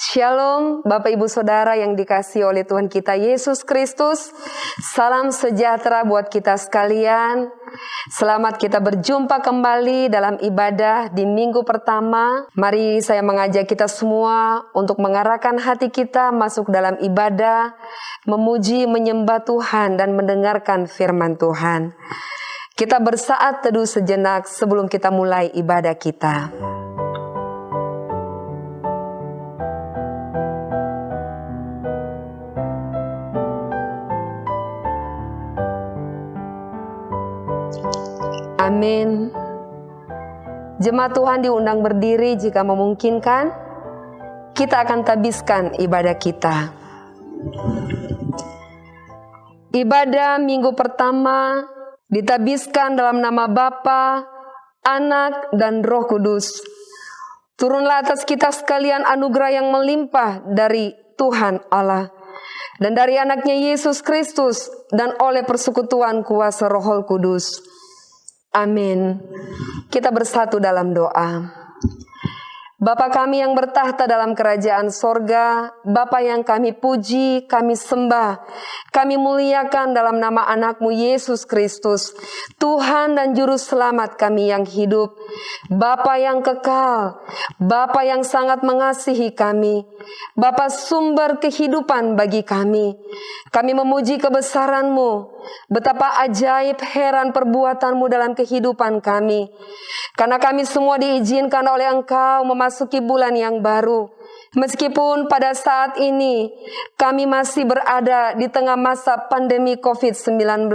Shalom Bapak Ibu Saudara yang dikasih oleh Tuhan kita Yesus Kristus. Salam sejahtera buat kita sekalian. Selamat kita berjumpa kembali dalam ibadah di minggu pertama. Mari saya mengajak kita semua untuk mengarahkan hati kita masuk dalam ibadah, memuji, menyembah Tuhan dan mendengarkan firman Tuhan. Kita bersaat teduh sejenak sebelum kita mulai ibadah kita. Amin. Jemaat Tuhan diundang berdiri jika memungkinkan. Kita akan tabiskan ibadah kita. Ibadah minggu pertama ditabiskan dalam nama Bapa, Anak, dan Roh Kudus. Turunlah atas kita sekalian anugerah yang melimpah dari Tuhan Allah dan dari anaknya Yesus Kristus dan oleh persekutuan kuasa Roh Kudus Amin. Kita bersatu dalam doa. Bapa kami yang bertahta dalam kerajaan sorga, Bapa yang kami puji, kami sembah, kami muliakan dalam nama anakmu Yesus Kristus, Tuhan dan Juru Selamat kami yang hidup, Bapa yang kekal, Bapa yang sangat mengasihi kami, Bapa sumber kehidupan bagi kami. Kami memuji kebesaranmu, betapa ajaib heran perbuatanmu dalam kehidupan kami. Karena kami semua diizinkan oleh Engkau memasuki bulan yang baru. Meskipun pada saat ini kami masih berada di tengah masa pandemi COVID-19,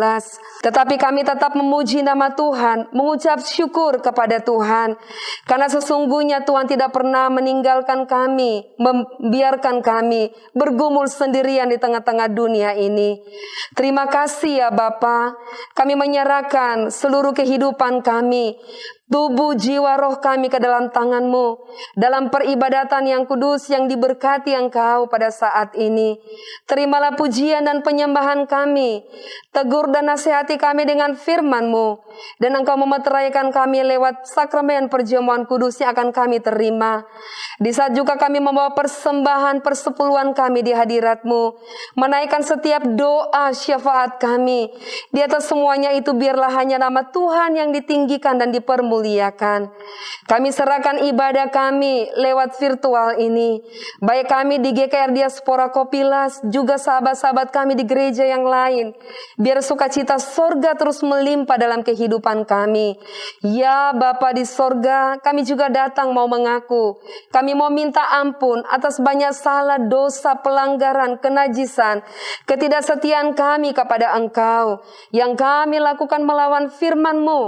tetapi kami tetap memuji nama Tuhan, mengucap syukur kepada Tuhan, karena sesungguhnya Tuhan tidak pernah meninggalkan kami, membiarkan kami bergumul sendirian di tengah-tengah dunia ini. Terima kasih ya Bapa, kami menyerahkan seluruh kehidupan kami, tubuh, jiwa, roh kami ke dalam tanganmu. Dalam peribadatan yang kudus yang diberkati engkau pada saat ini. Terimalah pujian dan penyembahan kami. Tegur dan nasihati kami dengan firmanmu. Dan engkau memeteraikan kami lewat sakramen perjamuan kudus yang akan kami terima. Di saat juga kami membawa persembahan persepuluhan kami di hadiratmu. Menaikkan setiap doa syafaat kami. Di atas semuanya itu biarlah hanya nama Tuhan yang ditinggikan dan dipermuliakan muliakan. Kami serahkan ibadah kami lewat virtual ini. Baik kami di GKR Diaspora Kopilas, juga sahabat-sahabat kami di gereja yang lain. Biar sukacita sorga terus melimpah dalam kehidupan kami. Ya Bapa di sorga, kami juga datang mau mengaku. Kami mau minta ampun atas banyak salah, dosa, pelanggaran, kenajisan, ketidaksetiaan kami kepada Engkau. Yang kami lakukan melawan firman-Mu.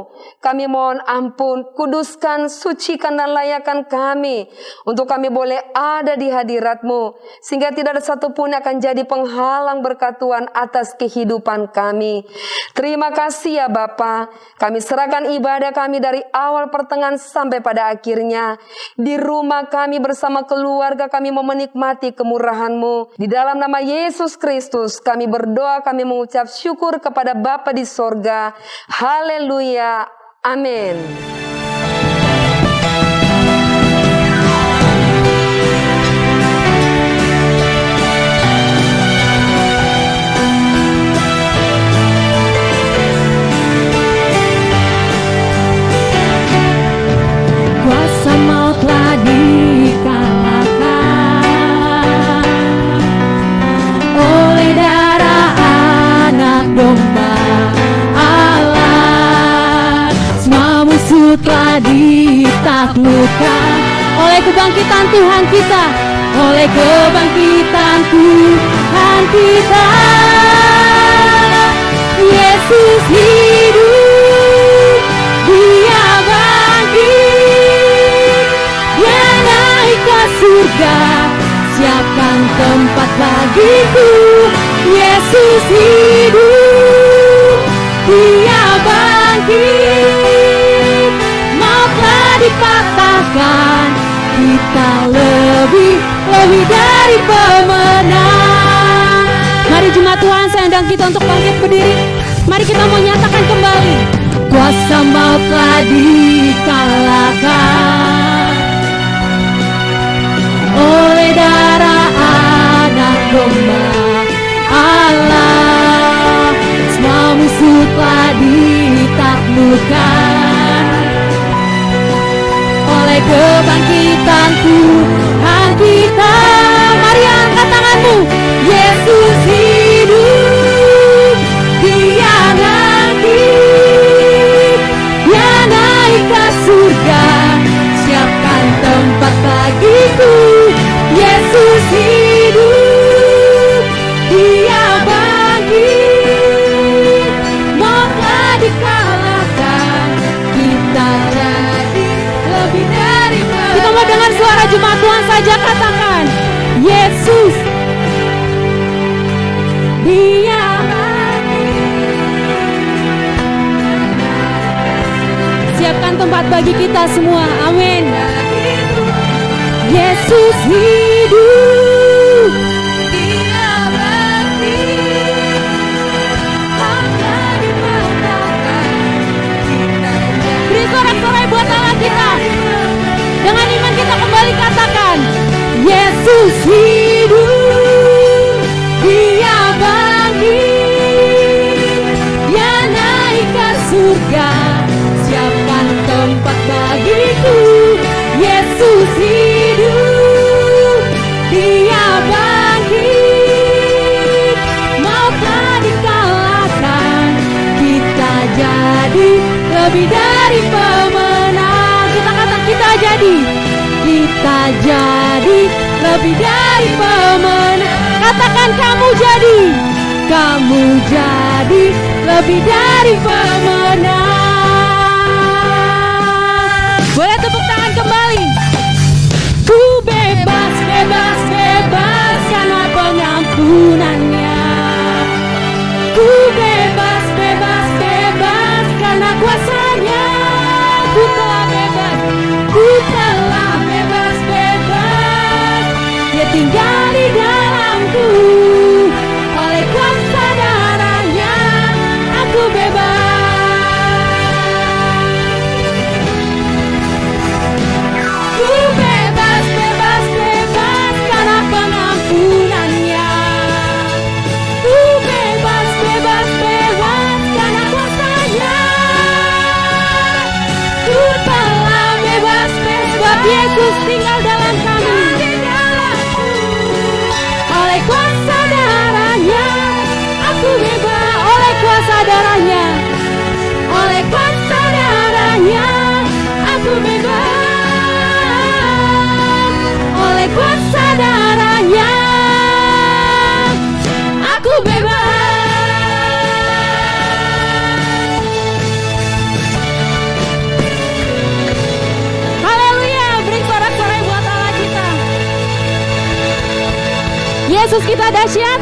Kami mohon ampun ampun, kuduskan, sucikan dan layakkan kami untuk kami boleh ada di hadiratmu sehingga tidak ada satupun yang akan jadi penghalang berkat Tuhan atas kehidupan kami. Terima kasih ya Bapa. Kami serahkan ibadah kami dari awal pertengahan sampai pada akhirnya. Di rumah kami bersama keluarga kami mau menikmati kemurahanmu. Di dalam nama Yesus Kristus kami berdoa kami mengucap syukur kepada Bapa di sorga. Haleluya. Amin. Ditaklukkan oleh kebangkitan Tuhan kita, oleh kebangkitan Tuhan kita. Yesus hidup, Dia bangkit, Dia naik ke surga, siapkan tempat bagiku. Yesus hidup, Dia bangkit, lebih dari pemenang. Mari jemaat Tuhan sayang kita untuk bangkit berdiri. Mari kita mau nyatakan kembali. Kuasa mau telah dikalahkan. Oleh darah anak domba Allah Semua musuh telah ditaklukkan. Oleh kebangkitanku kita Mari angkat tanganmu saja katakan Yesus Dia Siapkan tempat bagi kita semua Amin. Yesus hidup Yesus kita dahsyat.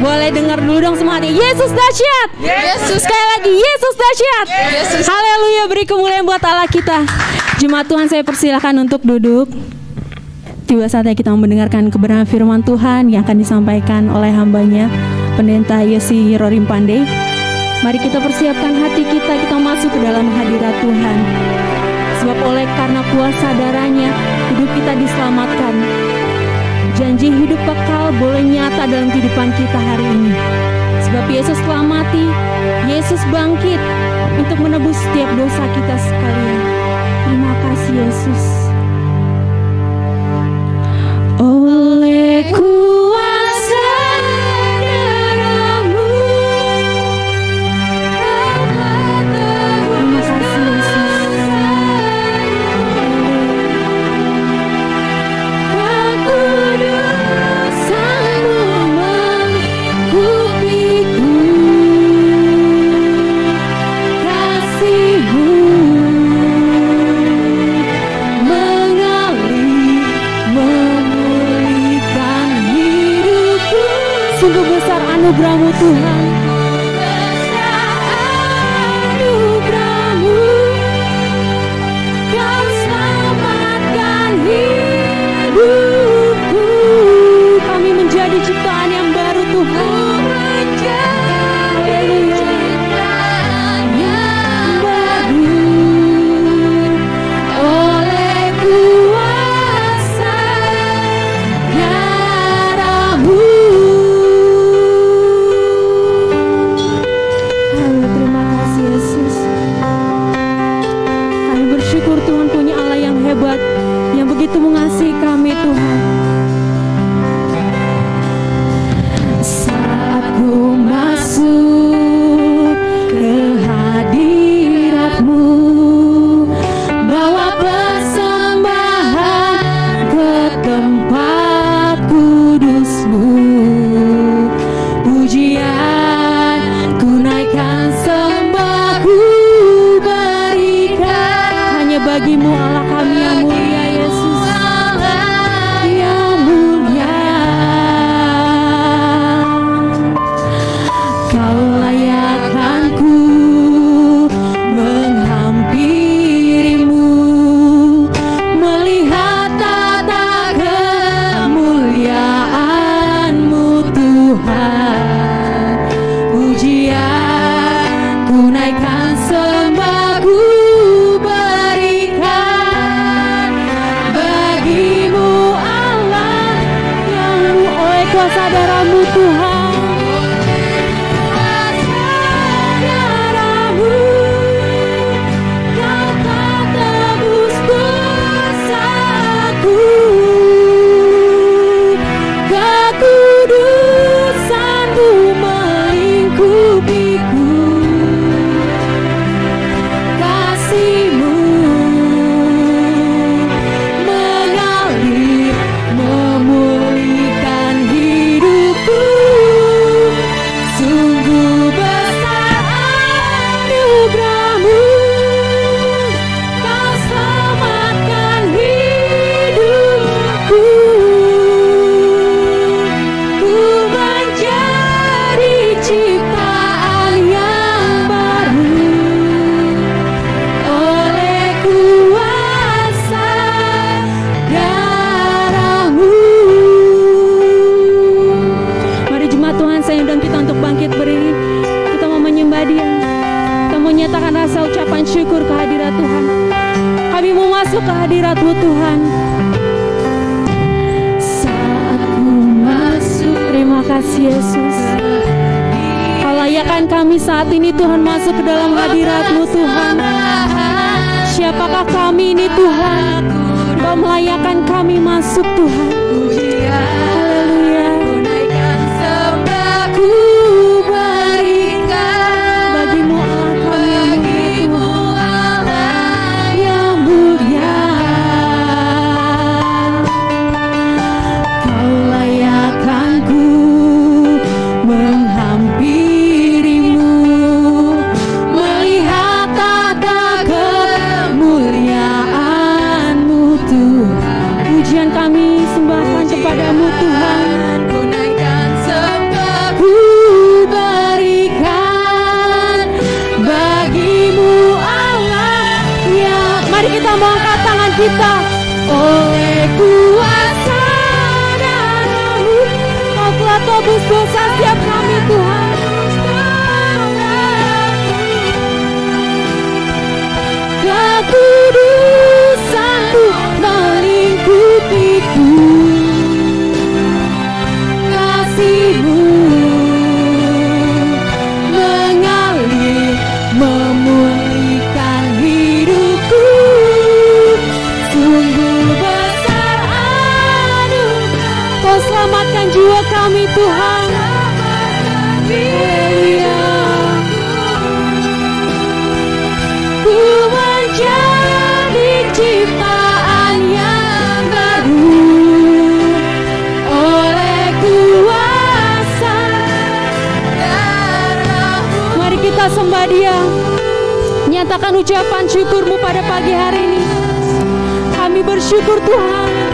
Boleh dengar dulu dong semuanya Yesus dahsyat. Yesus. Sekali lagi Yesus dahsyat. Yesus. Haleluya beri kemuliaan buat Allah kita. Jemaat Tuhan saya persilahkan untuk duduk. Tiba saatnya kita mendengarkan kebenaran firman Tuhan Yang akan disampaikan oleh hambanya Pendeta Yesi Rorim Pandey. Mari kita persiapkan hati kita Kita masuk ke dalam hadirat Tuhan. Sebab oleh karena kuasa darahnya Hidup kita diselamatkan Janji hidup kekal boleh nyata dalam kehidupan kita hari ini. Sebab Yesus telah mati, Yesus bangkit untuk menebus setiap dosa kita sekalian. Terima kasih Yesus. Oleh besar anugerahmu Tuhan kami Tuhan. Sembah dia. Nyatakan ucapan syukurmu pada pagi hari ini. Kami bersyukur Tuhan.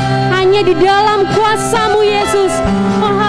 hanya di dalam kuasamu Yesus. Oh,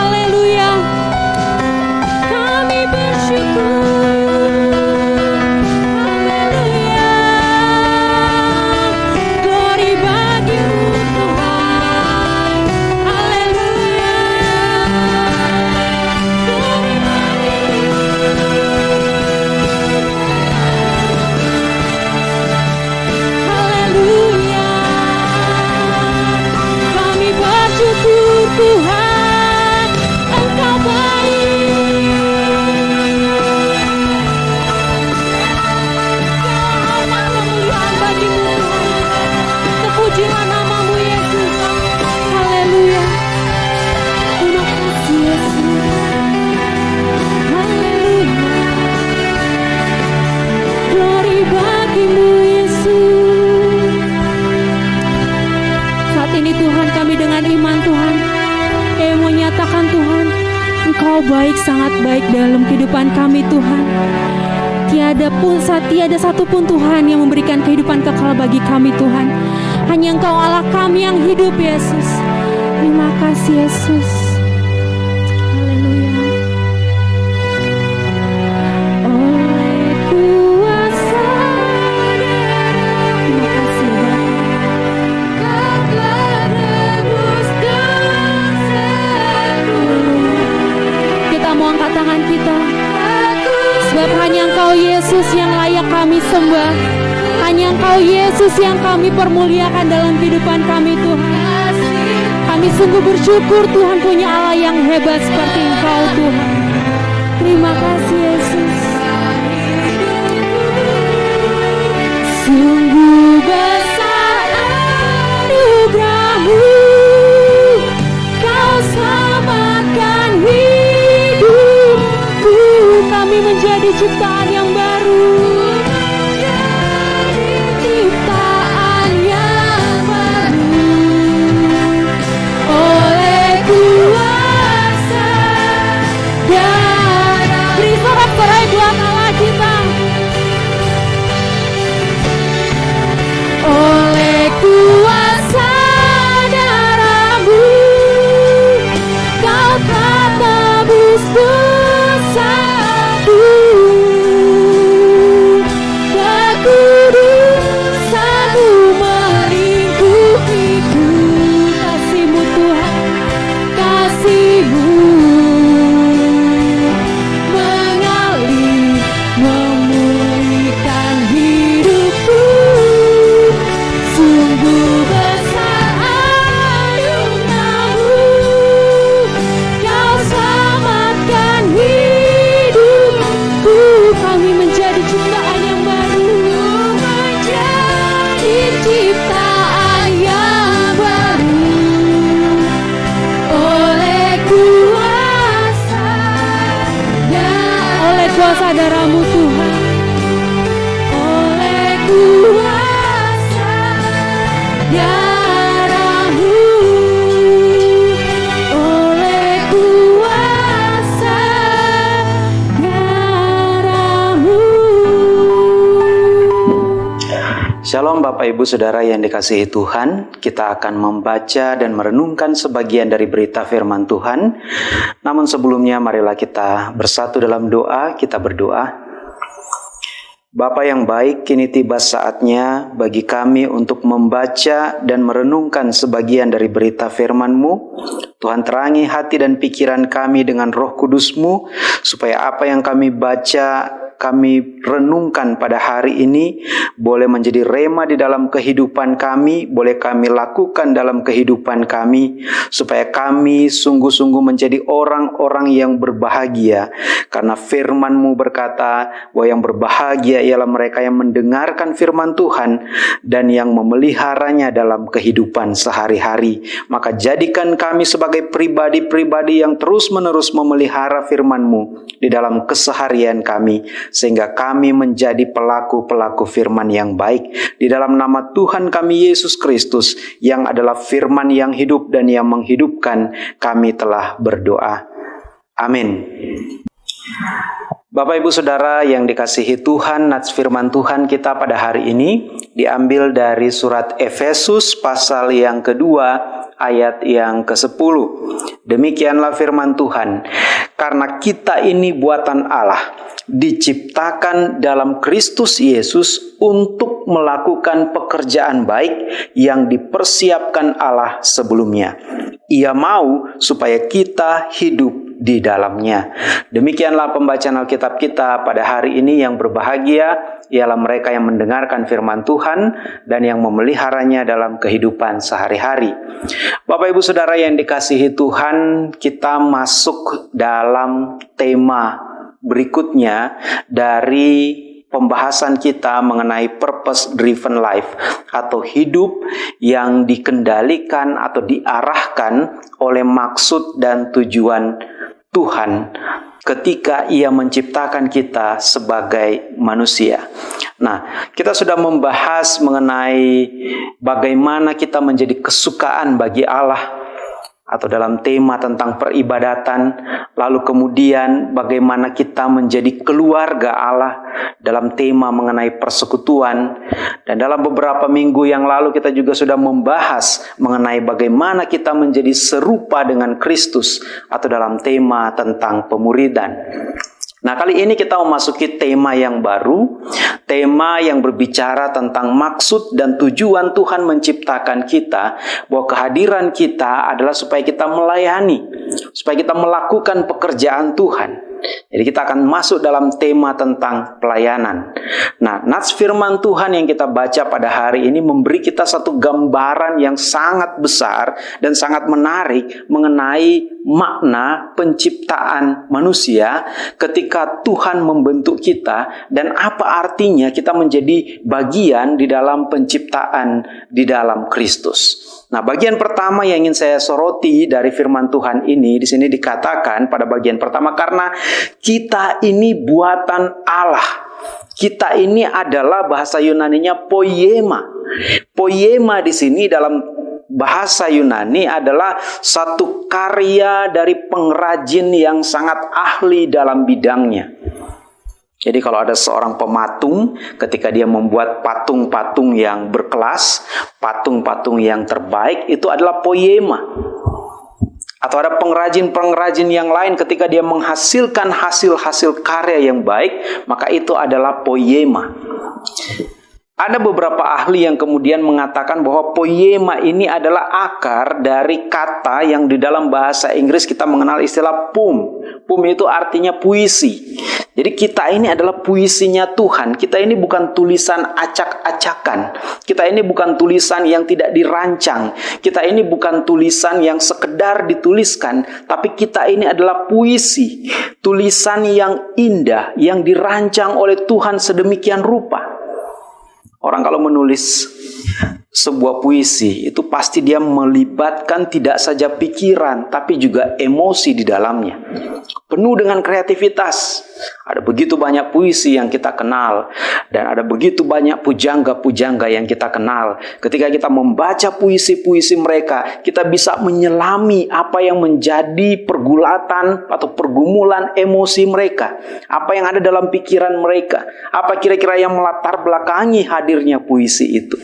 baik dalam kehidupan kami Tuhan. Tiada pun tiada satu pun Tuhan yang memberikan kehidupan kekal bagi kami Tuhan. Hanya Engkau Allah kami yang hidup Yesus. Terima kasih Yesus. Sembah. Hanya Engkau Yesus yang kami permuliakan dalam kehidupan kami Tuhan. Kami sungguh bersyukur Tuhan punya Allah yang hebat seperti Engkau Tuhan. Terima kasih Yesus. Sungguh besar anugerahmu. Kau selamatkan hidupku. Kami menjadi ciptaan Bapak Ibu Saudara yang dikasihi Tuhan, kita akan membaca dan merenungkan sebagian dari berita firman Tuhan. Namun sebelumnya marilah kita bersatu dalam doa, kita berdoa. Bapa yang baik, kini tiba saatnya bagi kami untuk membaca dan merenungkan sebagian dari berita firman-Mu. Tuhan terangi hati dan pikiran kami dengan roh kudus-Mu, supaya apa yang kami baca, kami renungkan pada hari ini boleh menjadi rema di dalam kehidupan kami, boleh kami lakukan dalam kehidupan kami, supaya kami sungguh-sungguh menjadi orang-orang yang berbahagia. Karena firman-Mu berkata bahwa yang berbahagia ialah mereka yang mendengarkan firman Tuhan dan yang memeliharanya dalam kehidupan sehari-hari. Maka jadikan kami sebagai pribadi-pribadi yang terus-menerus memelihara firman-Mu di dalam keseharian kami sehingga kami menjadi pelaku-pelaku firman yang baik di dalam nama Tuhan kami Yesus Kristus yang adalah firman yang hidup dan yang menghidupkan kami telah berdoa. Amin. Bapak Ibu Saudara yang dikasihi Tuhan, nats firman Tuhan kita pada hari ini diambil dari surat Efesus pasal yang kedua ayat yang ke-10. Demikianlah firman Tuhan. Karena kita ini buatan Allah, diciptakan dalam Kristus Yesus untuk melakukan pekerjaan baik yang dipersiapkan Allah sebelumnya. Ia mau supaya kita hidup di dalamnya. Demikianlah pembacaan Alkitab kita pada hari ini yang berbahagia ialah mereka yang mendengarkan firman Tuhan dan yang memeliharanya dalam kehidupan sehari-hari. Bapak Ibu Saudara yang dikasihi Tuhan, kita masuk dalam tema berikutnya dari pembahasan kita mengenai purpose driven life atau hidup yang dikendalikan atau diarahkan oleh maksud dan tujuan Tuhan ketika ia menciptakan kita sebagai manusia. Nah, kita sudah membahas mengenai bagaimana kita menjadi kesukaan bagi Allah atau dalam tema tentang peribadatan, lalu kemudian bagaimana kita menjadi keluarga Allah dalam tema mengenai persekutuan, dan dalam beberapa minggu yang lalu kita juga sudah membahas mengenai bagaimana kita menjadi serupa dengan Kristus atau dalam tema tentang pemuridan. Nah, kali ini kita memasuki tema yang baru, tema yang berbicara tentang maksud dan tujuan Tuhan menciptakan kita, bahwa kehadiran kita adalah supaya kita melayani, supaya kita melakukan pekerjaan Tuhan. Jadi kita akan masuk dalam tema tentang pelayanan. Nah, nats firman Tuhan yang kita baca pada hari ini memberi kita satu gambaran yang sangat besar dan sangat menarik mengenai makna penciptaan manusia ketika Tuhan membentuk kita dan apa artinya kita menjadi bagian di dalam penciptaan di dalam Kristus. Nah, bagian pertama yang ingin saya soroti dari firman Tuhan ini di sini dikatakan pada bagian pertama karena kita ini buatan Allah. Kita ini adalah bahasa Yunaninya poiema. Poiema di sini dalam bahasa Yunani adalah satu karya dari pengrajin yang sangat ahli dalam bidangnya. Jadi kalau ada seorang pematung ketika dia membuat patung-patung yang berkelas, patung-patung yang terbaik itu adalah poema. Atau ada pengrajin-pengrajin yang lain ketika dia menghasilkan hasil-hasil karya yang baik, maka itu adalah poema. Ada beberapa ahli yang kemudian mengatakan bahwa poema ini adalah akar dari kata yang di dalam bahasa Inggris kita mengenal istilah pum. Pum itu artinya puisi. Jadi kita ini adalah puisinya Tuhan. Kita ini bukan tulisan acak-acakan. Kita ini bukan tulisan yang tidak dirancang. Kita ini bukan tulisan yang sekedar dituliskan, tapi kita ini adalah puisi, tulisan yang indah yang dirancang oleh Tuhan sedemikian rupa. Orang kalau menulis sebuah puisi itu pasti dia melibatkan tidak saja pikiran tapi juga emosi di dalamnya. Penuh dengan kreativitas. Ada begitu banyak puisi yang kita kenal dan ada begitu banyak pujangga-pujangga yang kita kenal. Ketika kita membaca puisi-puisi mereka, kita bisa menyelami apa yang menjadi pergulatan atau pergumulan emosi mereka. Apa yang ada dalam pikiran mereka. Apa kira-kira yang melatar belakangi hadirnya puisi itu.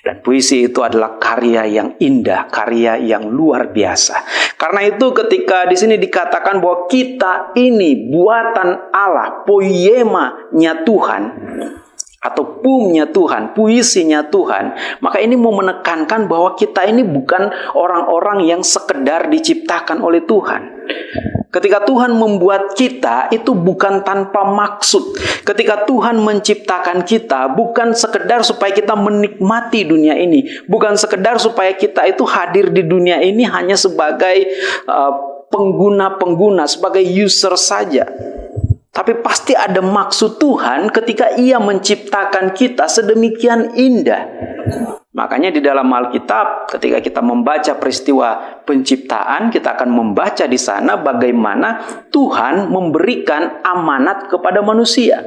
Dan puisi itu adalah karya yang indah, karya yang luar biasa. Karena itu ketika di sini dikatakan bahwa kita ini buatan Allah, poiema-nya Tuhan, atau pumnya Tuhan, puisinya Tuhan, maka ini mau menekankan bahwa kita ini bukan orang-orang yang sekedar diciptakan oleh Tuhan. Ketika Tuhan membuat kita itu bukan tanpa maksud. Ketika Tuhan menciptakan kita bukan sekedar supaya kita menikmati dunia ini, bukan sekedar supaya kita itu hadir di dunia ini hanya sebagai uh, pengguna-pengguna, sebagai user saja. Tapi pasti ada maksud Tuhan ketika ia menciptakan kita sedemikian indah. Makanya di dalam Alkitab ketika kita membaca peristiwa penciptaan, kita akan membaca di sana bagaimana Tuhan memberikan amanat kepada manusia.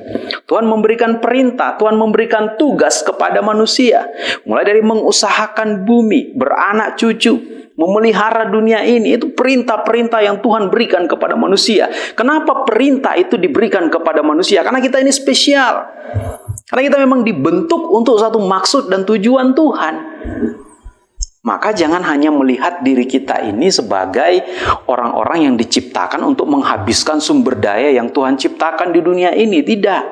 Tuhan memberikan perintah, Tuhan memberikan tugas kepada manusia. Mulai dari mengusahakan bumi, beranak cucu, memelihara dunia ini itu perintah-perintah yang Tuhan berikan kepada manusia. Kenapa perintah itu diberikan kepada manusia? Karena kita ini spesial. Karena kita memang dibentuk untuk satu maksud dan tujuan Tuhan. Maka jangan hanya melihat diri kita ini sebagai orang-orang yang diciptakan untuk menghabiskan sumber daya yang Tuhan ciptakan di dunia ini. Tidak.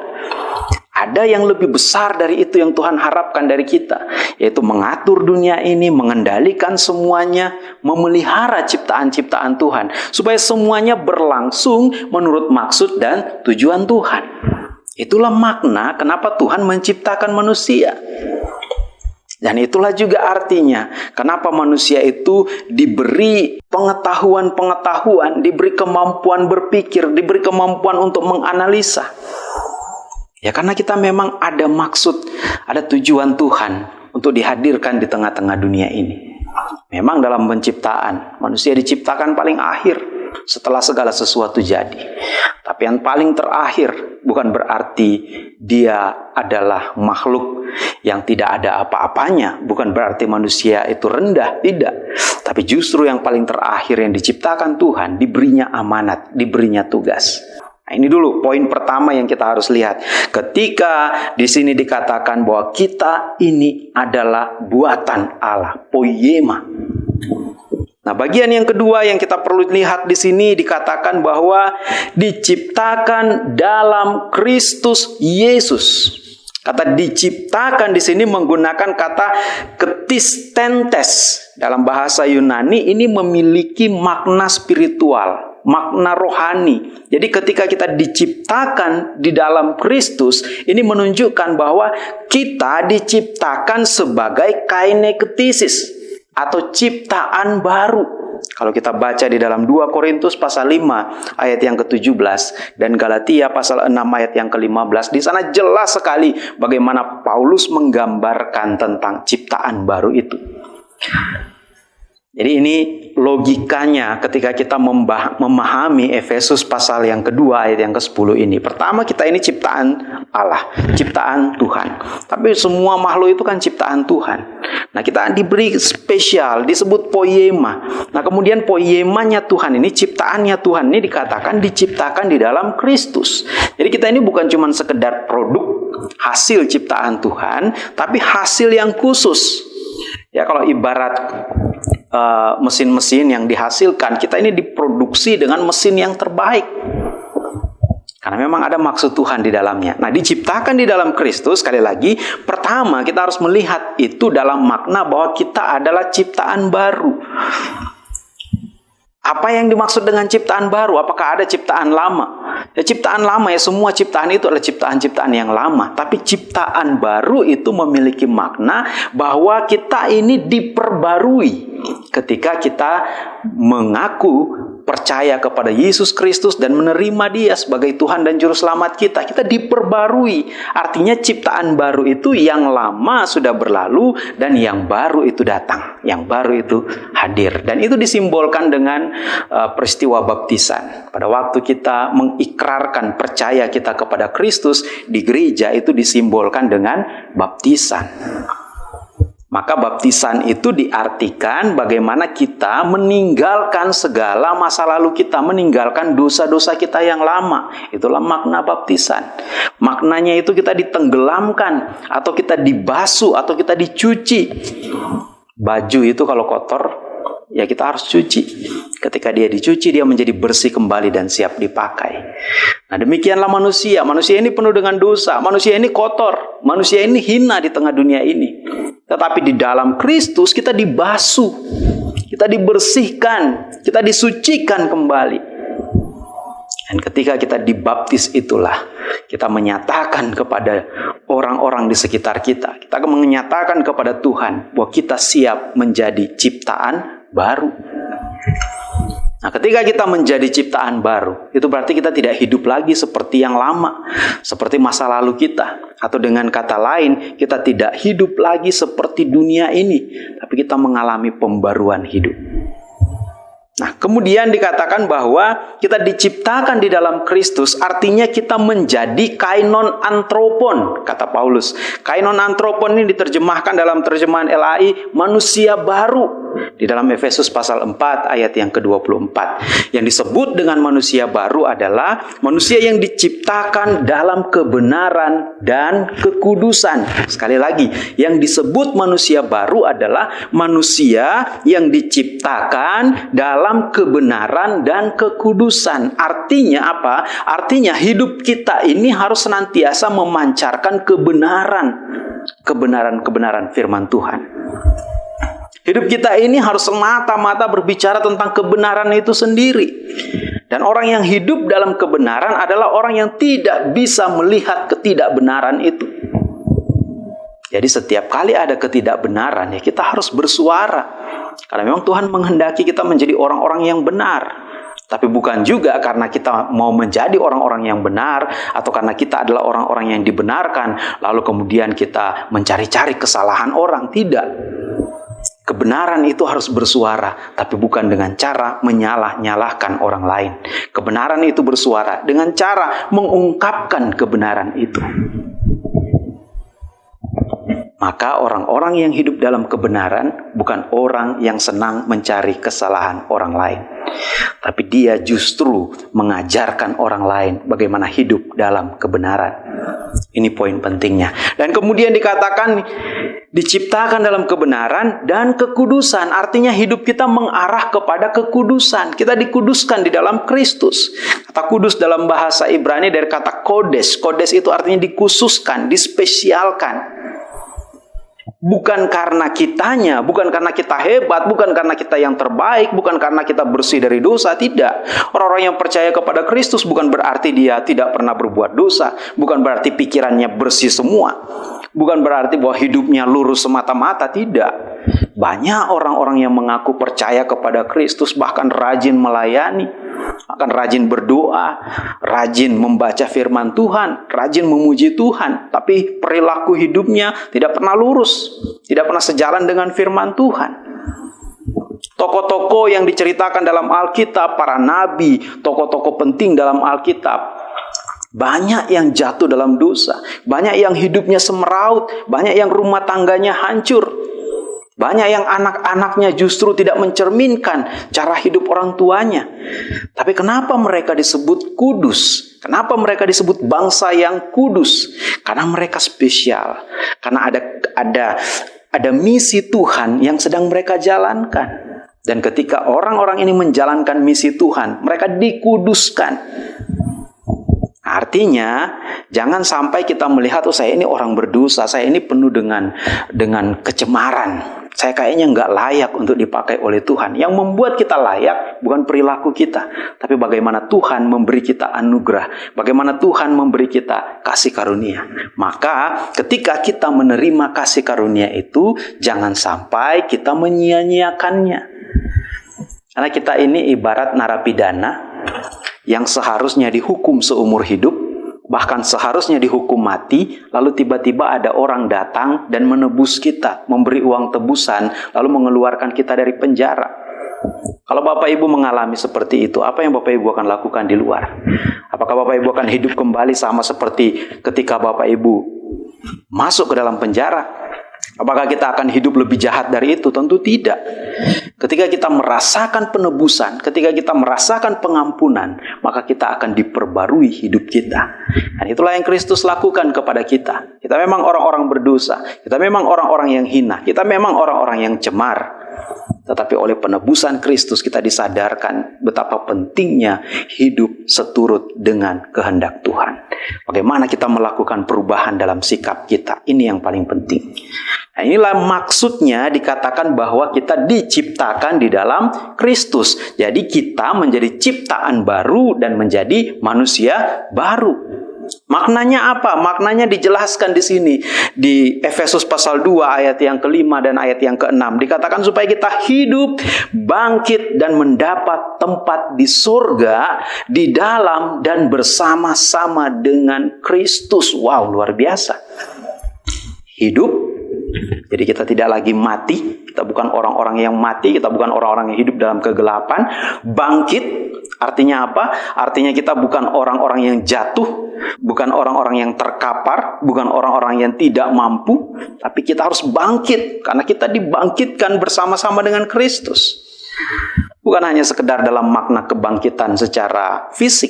Ada yang lebih besar dari itu yang Tuhan harapkan dari kita, yaitu mengatur dunia ini, mengendalikan semuanya, memelihara ciptaan-ciptaan Tuhan, supaya semuanya berlangsung menurut maksud dan tujuan Tuhan. Itulah makna kenapa Tuhan menciptakan manusia. Dan itulah juga artinya kenapa manusia itu diberi pengetahuan-pengetahuan, diberi kemampuan berpikir, diberi kemampuan untuk menganalisa. Ya karena kita memang ada maksud, ada tujuan Tuhan untuk dihadirkan di tengah-tengah dunia ini. Memang dalam penciptaan, manusia diciptakan paling akhir. setelah segala sesuatu jadi. Tapi yang paling terakhir bukan berarti dia adalah makhluk yang tidak ada apa-apanya, bukan berarti manusia itu rendah, tidak. Tapi justru yang paling terakhir yang diciptakan Tuhan diberinya amanat, diberinya tugas. Nah, ini dulu poin pertama yang kita harus lihat. Ketika di sini dikatakan bahwa kita ini adalah buatan Allah, poyema. Nah, bagian yang kedua yang kita perlu lihat di sini dikatakan bahwa diciptakan dalam Kristus Yesus. Kata diciptakan di sini menggunakan kata ketistentes. Dalam bahasa Yunani ini memiliki makna spiritual makna rohani. Jadi ketika kita diciptakan di dalam Kristus, ini menunjukkan bahwa kita diciptakan sebagai kainektisis atau ciptaan baru. Kalau kita baca di dalam 2 Korintus pasal 5 ayat yang ke-17 dan Galatia pasal 6 ayat yang ke-15 di sana jelas sekali bagaimana Paulus menggambarkan tentang ciptaan baru itu. Jadi ini logikanya ketika kita memahami Efesus pasal yang kedua ayat yang ke-10 ini. Pertama kita ini ciptaan Allah, ciptaan Tuhan. Tapi semua makhluk itu kan ciptaan Tuhan. Nah kita diberi spesial, disebut poema. Nah kemudian poemanya Tuhan ini, ciptaannya Tuhan ini dikatakan diciptakan di dalam Kristus. Jadi kita ini bukan cuma sekedar produk hasil ciptaan Tuhan, tapi hasil yang khusus. Ya kalau ibarat mesin-mesin uh, yang dihasilkan, kita ini diproduksi dengan mesin yang terbaik. Karena memang ada maksud Tuhan di dalamnya. Nah, diciptakan di dalam Kristus, sekali lagi, pertama kita harus melihat itu dalam makna bahwa kita adalah ciptaan baru. Apa yang dimaksud dengan ciptaan baru? Apakah ada ciptaan lama? Ya, ciptaan lama ya semua ciptaan itu adalah ciptaan-ciptaan yang lama. Tapi ciptaan baru itu memiliki makna bahwa kita ini diperbarui ketika kita mengaku percaya kepada Yesus Kristus dan menerima Dia sebagai Tuhan dan Juru Selamat kita, kita diperbarui. Artinya ciptaan baru itu yang lama sudah berlalu dan yang baru itu datang, yang baru itu hadir. Dan itu disimbolkan dengan uh, peristiwa baptisan. Pada waktu kita mengikrarkan percaya kita kepada Kristus di gereja itu disimbolkan dengan baptisan. Maka baptisan itu diartikan bagaimana kita meninggalkan segala masa lalu kita, meninggalkan dosa-dosa kita yang lama. Itulah makna baptisan. Maknanya itu kita ditenggelamkan, atau kita dibasuh, atau kita dicuci. Baju itu kalau kotor, ya kita harus cuci. Ketika dia dicuci, dia menjadi bersih kembali dan siap dipakai. Nah demikianlah manusia. Manusia ini penuh dengan dosa. Manusia ini kotor. Manusia ini hina di tengah dunia ini. Tetapi di dalam Kristus kita dibasuh. Kita dibersihkan. Kita disucikan kembali. Dan ketika kita dibaptis itulah kita menyatakan kepada orang-orang di sekitar kita. Kita menyatakan kepada Tuhan bahwa kita siap menjadi ciptaan baru. Nah, ketika kita menjadi ciptaan baru, itu berarti kita tidak hidup lagi seperti yang lama, seperti masa lalu kita, atau dengan kata lain, kita tidak hidup lagi seperti dunia ini, tapi kita mengalami pembaruan hidup. Nah, kemudian dikatakan bahwa kita diciptakan di dalam Kristus, artinya kita menjadi kainon antropon, kata Paulus. Kainon antropon ini diterjemahkan dalam terjemahan LAI, manusia baru. Di dalam Efesus pasal 4 ayat yang ke-24. Yang disebut dengan manusia baru adalah manusia yang diciptakan dalam kebenaran dan kekudusan. Sekali lagi, yang disebut manusia baru adalah manusia yang diciptakan dalam dalam kebenaran dan kekudusan. Artinya apa? Artinya hidup kita ini harus senantiasa memancarkan kebenaran. Kebenaran-kebenaran firman Tuhan. Hidup kita ini harus semata-mata berbicara tentang kebenaran itu sendiri. Dan orang yang hidup dalam kebenaran adalah orang yang tidak bisa melihat ketidakbenaran itu. Jadi setiap kali ada ketidakbenaran ya kita harus bersuara. Karena memang Tuhan menghendaki kita menjadi orang-orang yang benar. Tapi bukan juga karena kita mau menjadi orang-orang yang benar atau karena kita adalah orang-orang yang dibenarkan lalu kemudian kita mencari-cari kesalahan orang. Tidak. Kebenaran itu harus bersuara, tapi bukan dengan cara menyalah-nyalahkan orang lain. Kebenaran itu bersuara dengan cara mengungkapkan kebenaran itu. Maka orang-orang yang hidup dalam kebenaran bukan orang yang senang mencari kesalahan orang lain. Tapi dia justru mengajarkan orang lain bagaimana hidup dalam kebenaran. Ini poin pentingnya. Dan kemudian dikatakan diciptakan dalam kebenaran dan kekudusan. Artinya hidup kita mengarah kepada kekudusan. Kita dikuduskan di dalam Kristus. Kata kudus dalam bahasa Ibrani dari kata kodes. Kodes itu artinya dikhususkan, dispesialkan. Bukan karena kitanya, bukan karena kita hebat, bukan karena kita yang terbaik, bukan karena kita bersih dari dosa, tidak. Orang-orang yang percaya kepada Kristus bukan berarti dia tidak pernah berbuat dosa, bukan berarti pikirannya bersih semua. Bukan berarti bahwa hidupnya lurus semata-mata, tidak. Banyak orang-orang yang mengaku percaya kepada Kristus bahkan rajin melayani, akan rajin berdoa, rajin membaca firman Tuhan, rajin memuji Tuhan, tapi perilaku hidupnya tidak pernah lurus, tidak pernah sejalan dengan firman Tuhan. Tokoh-tokoh yang diceritakan dalam Alkitab, para nabi, tokoh-tokoh penting dalam Alkitab, banyak yang jatuh dalam dosa, banyak yang hidupnya semeraut, banyak yang rumah tangganya hancur. Banyak yang anak-anaknya justru tidak mencerminkan cara hidup orang tuanya. Tapi kenapa mereka disebut kudus? Kenapa mereka disebut bangsa yang kudus? Karena mereka spesial. Karena ada ada ada misi Tuhan yang sedang mereka jalankan. Dan ketika orang-orang ini menjalankan misi Tuhan, mereka dikuduskan. Artinya, jangan sampai kita melihat, oh saya ini orang berdosa, saya ini penuh dengan dengan kecemaran saya kayaknya nggak layak untuk dipakai oleh Tuhan. Yang membuat kita layak bukan perilaku kita, tapi bagaimana Tuhan memberi kita anugerah, bagaimana Tuhan memberi kita kasih karunia. Maka ketika kita menerima kasih karunia itu, jangan sampai kita menyia-nyiakannya. Karena kita ini ibarat narapidana yang seharusnya dihukum seumur hidup, bahkan seharusnya dihukum mati, lalu tiba-tiba ada orang datang dan menebus kita, memberi uang tebusan, lalu mengeluarkan kita dari penjara. Kalau Bapak Ibu mengalami seperti itu, apa yang Bapak Ibu akan lakukan di luar? Apakah Bapak Ibu akan hidup kembali sama seperti ketika Bapak Ibu masuk ke dalam penjara? Apakah kita akan hidup lebih jahat dari itu? Tentu tidak. Ketika kita merasakan penebusan, ketika kita merasakan pengampunan, maka kita akan diperbarui hidup kita. Dan itulah yang Kristus lakukan kepada kita. Kita memang orang-orang berdosa, kita memang orang-orang yang hina, kita memang orang-orang yang cemar. Tetapi oleh penebusan Kristus kita disadarkan betapa pentingnya hidup seturut dengan kehendak Tuhan. Bagaimana kita melakukan perubahan dalam sikap kita. Ini yang paling penting. Nah, inilah maksudnya dikatakan bahwa kita diciptakan di dalam Kristus. Jadi kita menjadi ciptaan baru dan menjadi manusia baru. Maknanya apa? Maknanya dijelaskan di sini di Efesus pasal 2 ayat yang kelima dan ayat yang keenam. Dikatakan supaya kita hidup, bangkit dan mendapat tempat di surga di dalam dan bersama-sama dengan Kristus. Wow, luar biasa. Hidup jadi kita tidak lagi mati, kita bukan orang-orang yang mati, kita bukan orang-orang yang hidup dalam kegelapan. Bangkit artinya apa? Artinya kita bukan orang-orang yang jatuh, bukan orang-orang yang terkapar, bukan orang-orang yang tidak mampu, tapi kita harus bangkit karena kita dibangkitkan bersama-sama dengan Kristus. Bukan hanya sekedar dalam makna kebangkitan secara fisik,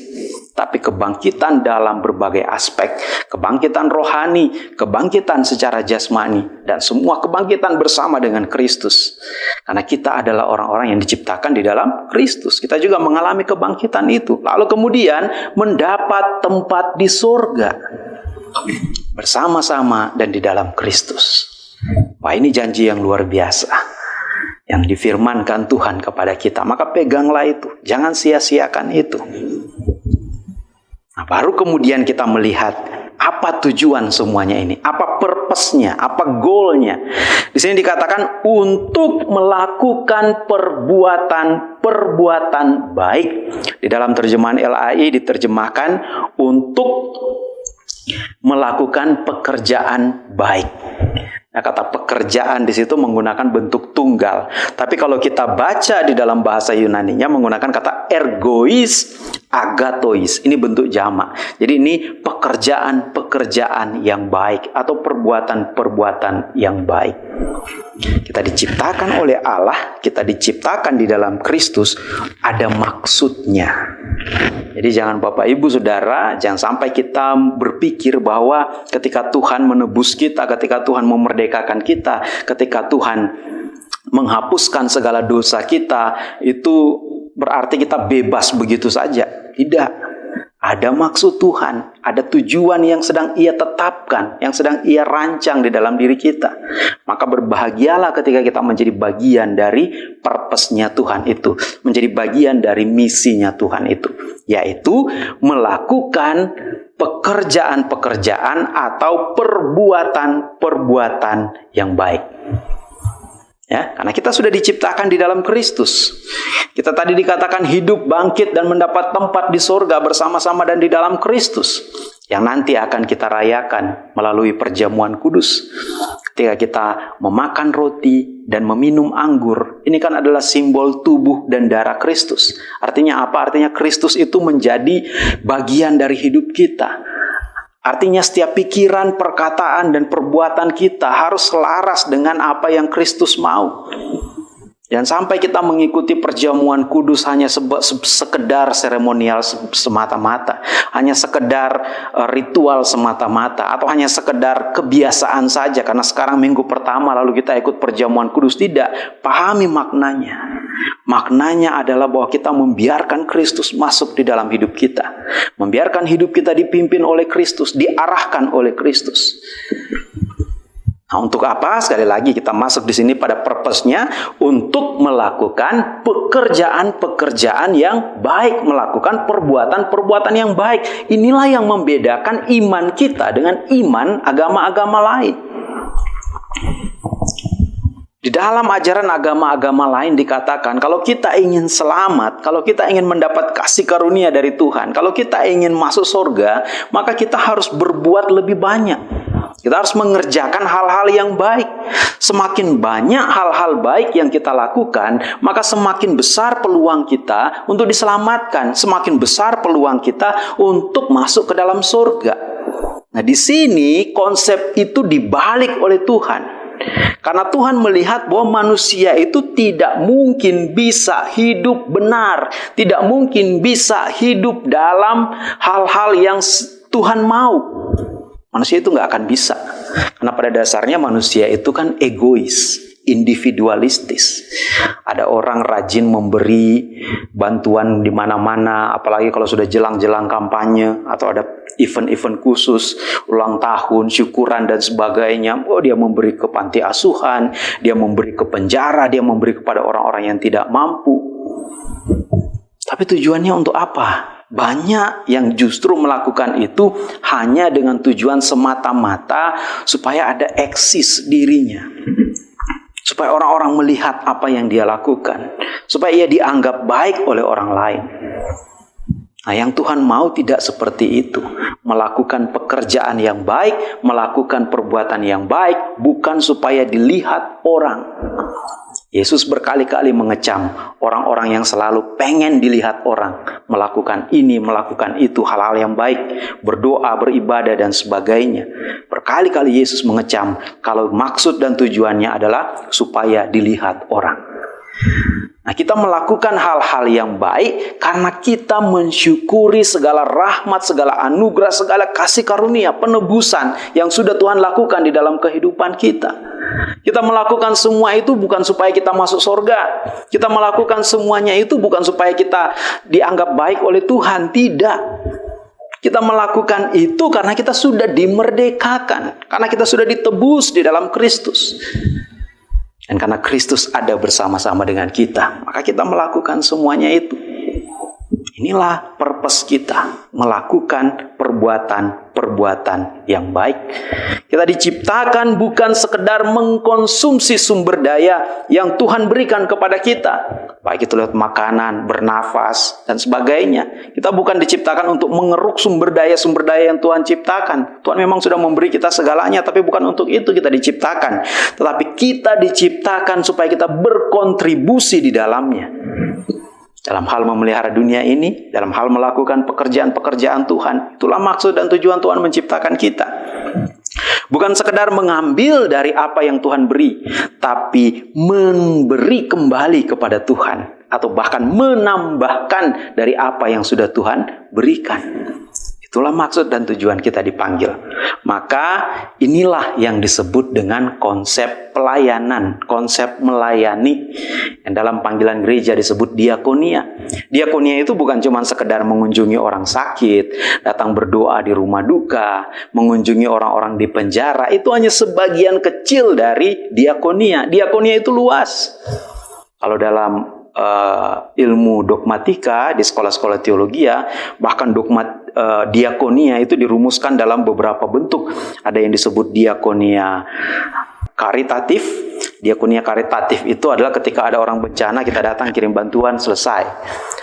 tapi kebangkitan dalam berbagai aspek, kebangkitan rohani, kebangkitan secara jasmani, dan semua kebangkitan bersama dengan Kristus. Karena kita adalah orang-orang yang diciptakan di dalam Kristus. Kita juga mengalami kebangkitan itu. Lalu kemudian mendapat tempat di surga bersama-sama dan di dalam Kristus. Wah ini janji yang luar biasa yang difirmankan Tuhan kepada kita. Maka peganglah itu, jangan sia-siakan itu. Nah, baru kemudian kita melihat apa tujuan semuanya ini, apa purpose-nya, apa goal-nya. Di sini dikatakan untuk melakukan perbuatan-perbuatan baik. Di dalam terjemahan LAI diterjemahkan untuk melakukan pekerjaan baik. Nah, kata pekerjaan di situ menggunakan bentuk tunggal. Tapi kalau kita baca di dalam bahasa Yunani-nya menggunakan kata ergois, agatois. Ini bentuk jamak. Jadi ini pekerjaan-pekerjaan yang baik atau perbuatan-perbuatan yang baik. Kita diciptakan oleh Allah, kita diciptakan di dalam Kristus, ada maksudnya. Jadi jangan Bapak Ibu Saudara, jangan sampai kita berpikir bahwa ketika Tuhan menebus kita, ketika Tuhan memerdekakan kita, ketika Tuhan menghapuskan segala dosa kita, itu berarti kita bebas begitu saja. Tidak. Ada maksud Tuhan, ada tujuan yang sedang Ia tetapkan, yang sedang Ia rancang di dalam diri kita. Maka berbahagialah ketika kita menjadi bagian dari purpose-nya Tuhan itu, menjadi bagian dari misinya Tuhan itu, yaitu melakukan pekerjaan-pekerjaan atau perbuatan-perbuatan yang baik. Ya, karena kita sudah diciptakan di dalam Kristus. Kita tadi dikatakan hidup, bangkit dan mendapat tempat di sorga bersama-sama dan di dalam Kristus. Yang nanti akan kita rayakan melalui perjamuan kudus. Ketika kita memakan roti dan meminum anggur, ini kan adalah simbol tubuh dan darah Kristus. Artinya apa? Artinya Kristus itu menjadi bagian dari hidup kita Artinya setiap pikiran, perkataan, dan perbuatan kita harus selaras dengan apa yang Kristus mau. Dan sampai kita mengikuti perjamuan kudus hanya sekedar seremonial semata-mata, hanya sekedar eh, ritual semata-mata, atau hanya sekedar kebiasaan saja. Karena sekarang minggu pertama lalu kita ikut perjamuan kudus tidak pahami maknanya. Maknanya adalah bahwa kita membiarkan Kristus masuk di dalam hidup kita, membiarkan hidup kita dipimpin oleh Kristus, diarahkan oleh Kristus. Nah, untuk apa? Sekali lagi kita masuk di sini pada purpose-nya untuk melakukan pekerjaan-pekerjaan yang baik, melakukan perbuatan-perbuatan yang baik. Inilah yang membedakan iman kita dengan iman agama-agama lain. Di dalam ajaran agama-agama lain dikatakan, kalau kita ingin selamat, kalau kita ingin mendapat kasih karunia dari Tuhan, kalau kita ingin masuk surga, maka kita harus berbuat lebih banyak. Kita harus mengerjakan hal-hal yang baik. Semakin banyak hal-hal baik yang kita lakukan, maka semakin besar peluang kita untuk diselamatkan, semakin besar peluang kita untuk masuk ke dalam surga. Nah, di sini konsep itu dibalik oleh Tuhan. Karena Tuhan melihat bahwa manusia itu tidak mungkin bisa hidup benar, tidak mungkin bisa hidup dalam hal-hal yang Tuhan mau. Manusia itu nggak akan bisa. Karena pada dasarnya manusia itu kan egois, individualistis. Ada orang rajin memberi bantuan di mana-mana, apalagi kalau sudah jelang-jelang kampanye atau ada event-event khusus, ulang tahun, syukuran dan sebagainya. Oh, dia memberi ke panti asuhan, dia memberi ke penjara, dia memberi kepada orang-orang yang tidak mampu. Tapi tujuannya untuk apa? Banyak yang justru melakukan itu hanya dengan tujuan semata-mata supaya ada eksis dirinya. Supaya orang-orang melihat apa yang dia lakukan. Supaya ia dianggap baik oleh orang lain. Nah, yang Tuhan mau tidak seperti itu. Melakukan pekerjaan yang baik, melakukan perbuatan yang baik, bukan supaya dilihat orang. Yesus berkali-kali mengecam orang-orang yang selalu pengen dilihat orang melakukan ini, melakukan itu, hal-hal yang baik, berdoa, beribadah, dan sebagainya. Berkali-kali Yesus mengecam kalau maksud dan tujuannya adalah supaya dilihat orang. Nah, kita melakukan hal-hal yang baik karena kita mensyukuri segala rahmat, segala anugerah, segala kasih karunia, penebusan yang sudah Tuhan lakukan di dalam kehidupan kita. Kita melakukan semua itu bukan supaya kita masuk surga. Kita melakukan semuanya itu bukan supaya kita dianggap baik oleh Tuhan. Tidak. Kita melakukan itu karena kita sudah dimerdekakan. Karena kita sudah ditebus di dalam Kristus. Dan karena Kristus ada bersama-sama dengan kita. Maka kita melakukan semuanya itu. Inilah purpose kita, melakukan perbuatan-perbuatan yang baik. Kita diciptakan bukan sekedar mengkonsumsi sumber daya yang Tuhan berikan kepada kita, baik itu lewat makanan, bernafas, dan sebagainya. Kita bukan diciptakan untuk mengeruk sumber daya-sumber daya yang Tuhan ciptakan. Tuhan memang sudah memberi kita segalanya, tapi bukan untuk itu kita diciptakan. Tetapi kita diciptakan supaya kita berkontribusi di dalamnya. Dalam hal memelihara dunia ini, dalam hal melakukan pekerjaan-pekerjaan Tuhan. Itulah maksud dan tujuan Tuhan menciptakan kita. Bukan sekedar mengambil dari apa yang Tuhan beri, tapi memberi kembali kepada Tuhan atau bahkan menambahkan dari apa yang sudah Tuhan berikan. Itulah maksud dan tujuan kita dipanggil. Maka inilah yang disebut dengan konsep pelayanan, konsep melayani. Yang dalam panggilan gereja disebut diakonia. Diakonia itu bukan cuma sekedar mengunjungi orang sakit, datang berdoa di rumah duka, mengunjungi orang-orang di penjara. Itu hanya sebagian kecil dari diakonia. Diakonia itu luas. Kalau dalam uh, ilmu dogmatika di sekolah-sekolah teologi ya, bahkan dogmat uh, diakonia itu dirumuskan dalam beberapa bentuk. Ada yang disebut diakonia karitatif. Diakonia karitatif itu adalah ketika ada orang bencana kita datang kirim bantuan selesai.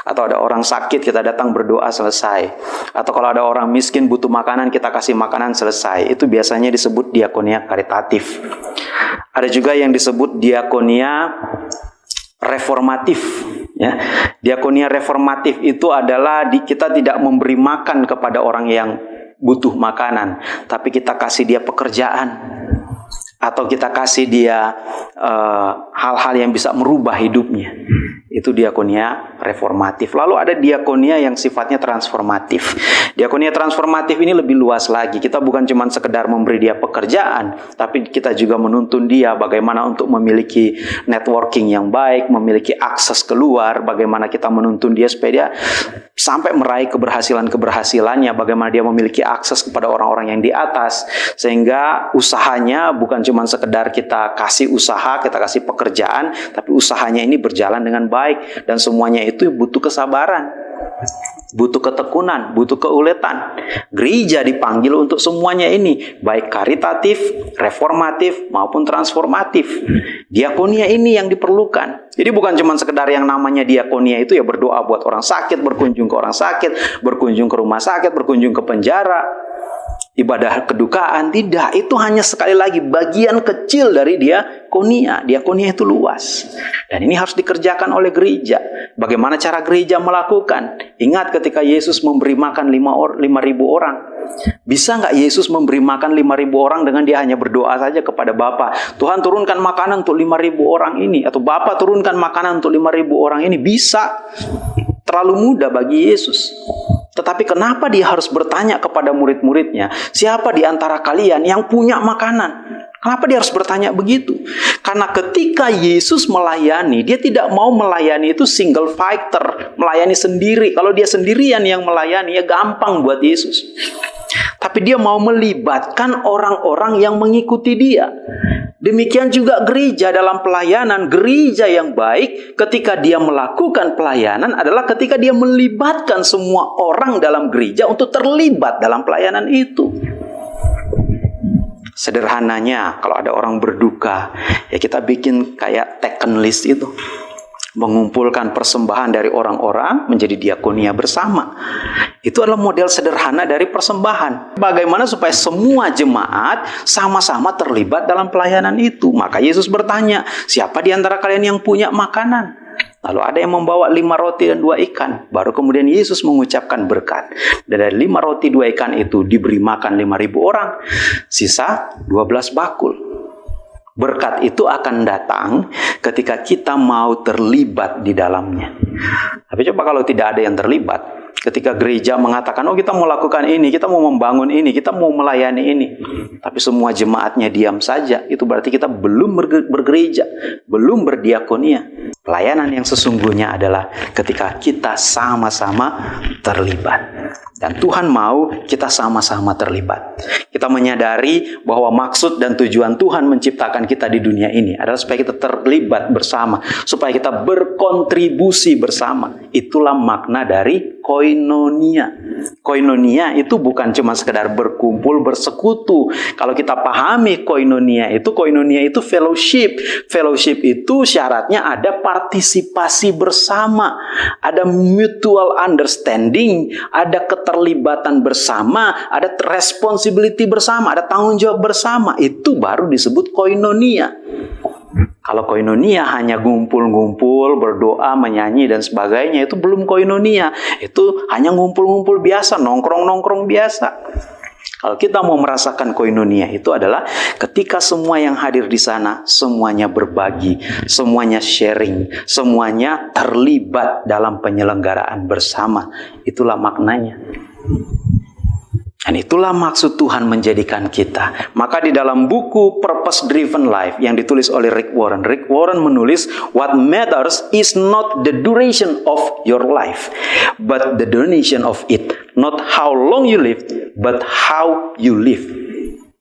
Atau ada orang sakit kita datang berdoa selesai. Atau kalau ada orang miskin butuh makanan kita kasih makanan selesai. Itu biasanya disebut diakonia karitatif. Ada juga yang disebut diakonia reformatif ya. Diakonia reformatif itu adalah di, kita tidak memberi makan kepada orang yang butuh makanan tapi kita kasih dia pekerjaan atau kita kasih dia eh, hal-hal uh, yang bisa merubah hidupnya. Itu diakonia reformatif. Lalu ada diakonia yang sifatnya transformatif. Diakonia transformatif ini lebih luas lagi. Kita bukan cuma sekedar memberi dia pekerjaan, tapi kita juga menuntun dia bagaimana untuk memiliki networking yang baik, memiliki akses keluar, bagaimana kita menuntun dia supaya dia sampai meraih keberhasilan-keberhasilannya, bagaimana dia memiliki akses kepada orang-orang yang di atas, sehingga usahanya bukan cuma sekedar kita kasih usaha, kita kasih pekerjaan, tapi usahanya ini berjalan dengan baik dan semuanya itu butuh kesabaran. Butuh ketekunan, butuh keuletan. Gereja dipanggil untuk semuanya ini, baik karitatif, reformatif, maupun transformatif. Diakonia ini yang diperlukan. Jadi bukan cuma sekedar yang namanya diakonia itu ya berdoa buat orang sakit, berkunjung ke orang sakit, berkunjung ke rumah sakit, berkunjung ke penjara, ibadah kedukaan tidak. Itu hanya sekali lagi bagian kecil dari dia konia dia konia itu luas. Dan ini harus dikerjakan oleh gereja. Bagaimana cara gereja melakukan? Ingat ketika Yesus memberi makan lima, or, lima ribu orang. Bisa nggak Yesus memberi makan lima ribu orang dengan dia hanya berdoa saja kepada Bapa? Tuhan turunkan makanan untuk lima ribu orang ini. Atau Bapa turunkan makanan untuk lima ribu orang ini. Bisa. Terlalu mudah bagi Yesus tetapi kenapa dia harus bertanya kepada murid-muridnya, siapa di antara kalian yang punya makanan? Kenapa dia harus bertanya begitu? Karena ketika Yesus melayani, dia tidak mau melayani itu single fighter, melayani sendiri. Kalau dia sendirian yang melayani, ya gampang buat Yesus. Tapi dia mau melibatkan orang-orang yang mengikuti dia. Demikian juga gereja dalam pelayanan, gereja yang baik ketika dia melakukan pelayanan adalah ketika dia melibatkan semua orang dalam gereja untuk terlibat dalam pelayanan itu. Sederhananya, kalau ada orang berduka, ya kita bikin kayak taken list itu mengumpulkan persembahan dari orang-orang menjadi diakonia bersama. Itu adalah model sederhana dari persembahan. Bagaimana supaya semua jemaat sama-sama terlibat dalam pelayanan itu. Maka Yesus bertanya, siapa di antara kalian yang punya makanan? Lalu ada yang membawa lima roti dan dua ikan. Baru kemudian Yesus mengucapkan berkat. Dan dari lima roti dua ikan itu diberi makan lima ribu orang. Sisa dua belas bakul. Berkat itu akan datang ketika kita mau terlibat di dalamnya. Tapi coba kalau tidak ada yang terlibat, ketika gereja mengatakan, oh kita mau lakukan ini, kita mau membangun ini, kita mau melayani ini. Tapi semua jemaatnya diam saja, itu berarti kita belum bergereja, belum berdiakonia. Pelayanan yang sesungguhnya adalah ketika kita sama-sama terlibat. Dan Tuhan mau kita sama-sama terlibat. Kita menyadari bahwa maksud dan tujuan Tuhan menciptakan kita di dunia ini adalah supaya kita terlibat bersama, supaya kita berkontribusi bersama. Itulah makna dari koinonia. Koinonia itu bukan cuma sekedar berkumpul, bersekutu. Kalau kita pahami koinonia itu, koinonia itu fellowship. Fellowship itu syaratnya ada partisipasi bersama, ada mutual understanding, ada keterlibatan bersama, ada responsibility bersama, ada tanggung jawab bersama. Itu baru disebut koinonia. Kalau koinonia hanya ngumpul-ngumpul, berdoa, menyanyi dan sebagainya itu belum koinonia. Itu hanya ngumpul-ngumpul biasa, nongkrong-nongkrong biasa. Kalau kita mau merasakan koinonia itu adalah ketika semua yang hadir di sana semuanya berbagi, semuanya sharing, semuanya terlibat dalam penyelenggaraan bersama. Itulah maknanya. Dan itulah maksud Tuhan menjadikan kita. Maka di dalam buku Purpose Driven Life yang ditulis oleh Rick Warren, Rick Warren menulis, What matters is not the duration of your life, but the donation of it. Not how long you live, but how you live.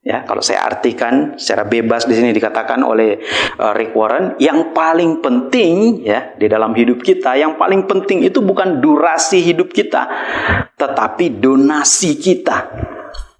Ya, kalau saya artikan secara bebas di sini dikatakan oleh uh, Rick Warren, yang paling penting ya di dalam hidup kita, yang paling penting itu bukan durasi hidup kita, tetapi donasi kita.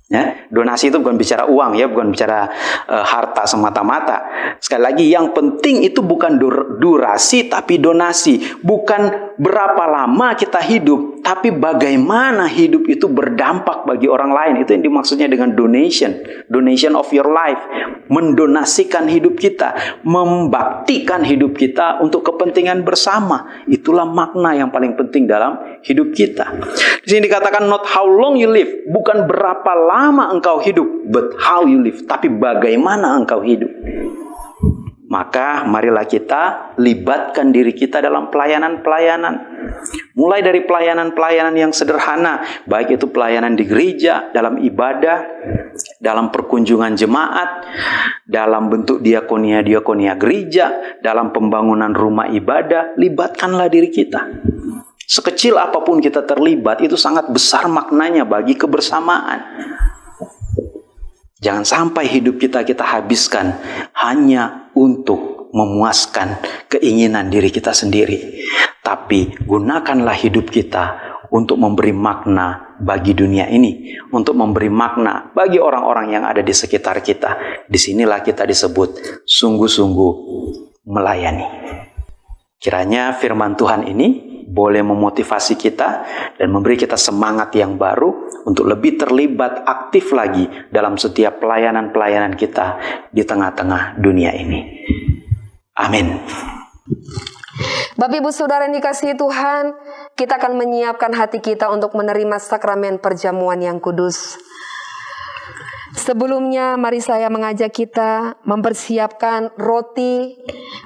Ya, donasi itu bukan bicara uang ya, bukan bicara uh, harta semata-mata. Sekali lagi yang penting itu bukan dur durasi tapi donasi, bukan berapa lama kita hidup, tapi bagaimana hidup itu berdampak bagi orang lain. Itu yang dimaksudnya dengan donation, donation of your life, mendonasikan hidup kita, membaktikan hidup kita untuk kepentingan bersama. Itulah makna yang paling penting dalam hidup kita. Di sini dikatakan not how long you live, bukan berapa lama lama engkau hidup, but how you live, tapi bagaimana engkau hidup. Maka marilah kita libatkan diri kita dalam pelayanan-pelayanan. Mulai dari pelayanan-pelayanan yang sederhana, baik itu pelayanan di gereja, dalam ibadah, dalam perkunjungan jemaat, dalam bentuk diakonia-diakonia gereja, dalam pembangunan rumah ibadah, libatkanlah diri kita. Sekecil apa pun kita terlibat, itu sangat besar maknanya bagi kebersamaan. Jangan sampai hidup kita kita habiskan hanya untuk memuaskan keinginan diri kita sendiri. Tapi gunakanlah hidup kita untuk memberi makna bagi dunia ini, untuk memberi makna bagi orang-orang yang ada di sekitar kita. Di sinilah kita disebut sungguh-sungguh melayani. Kiranya firman Tuhan ini boleh memotivasi kita dan memberi kita semangat yang baru untuk lebih terlibat aktif lagi dalam setiap pelayanan-pelayanan kita di tengah-tengah dunia ini. Amin. Bapak Ibu Saudara yang dikasihi Tuhan, kita akan menyiapkan hati kita untuk menerima sakramen perjamuan yang kudus. Sebelumnya, mari saya mengajak kita mempersiapkan roti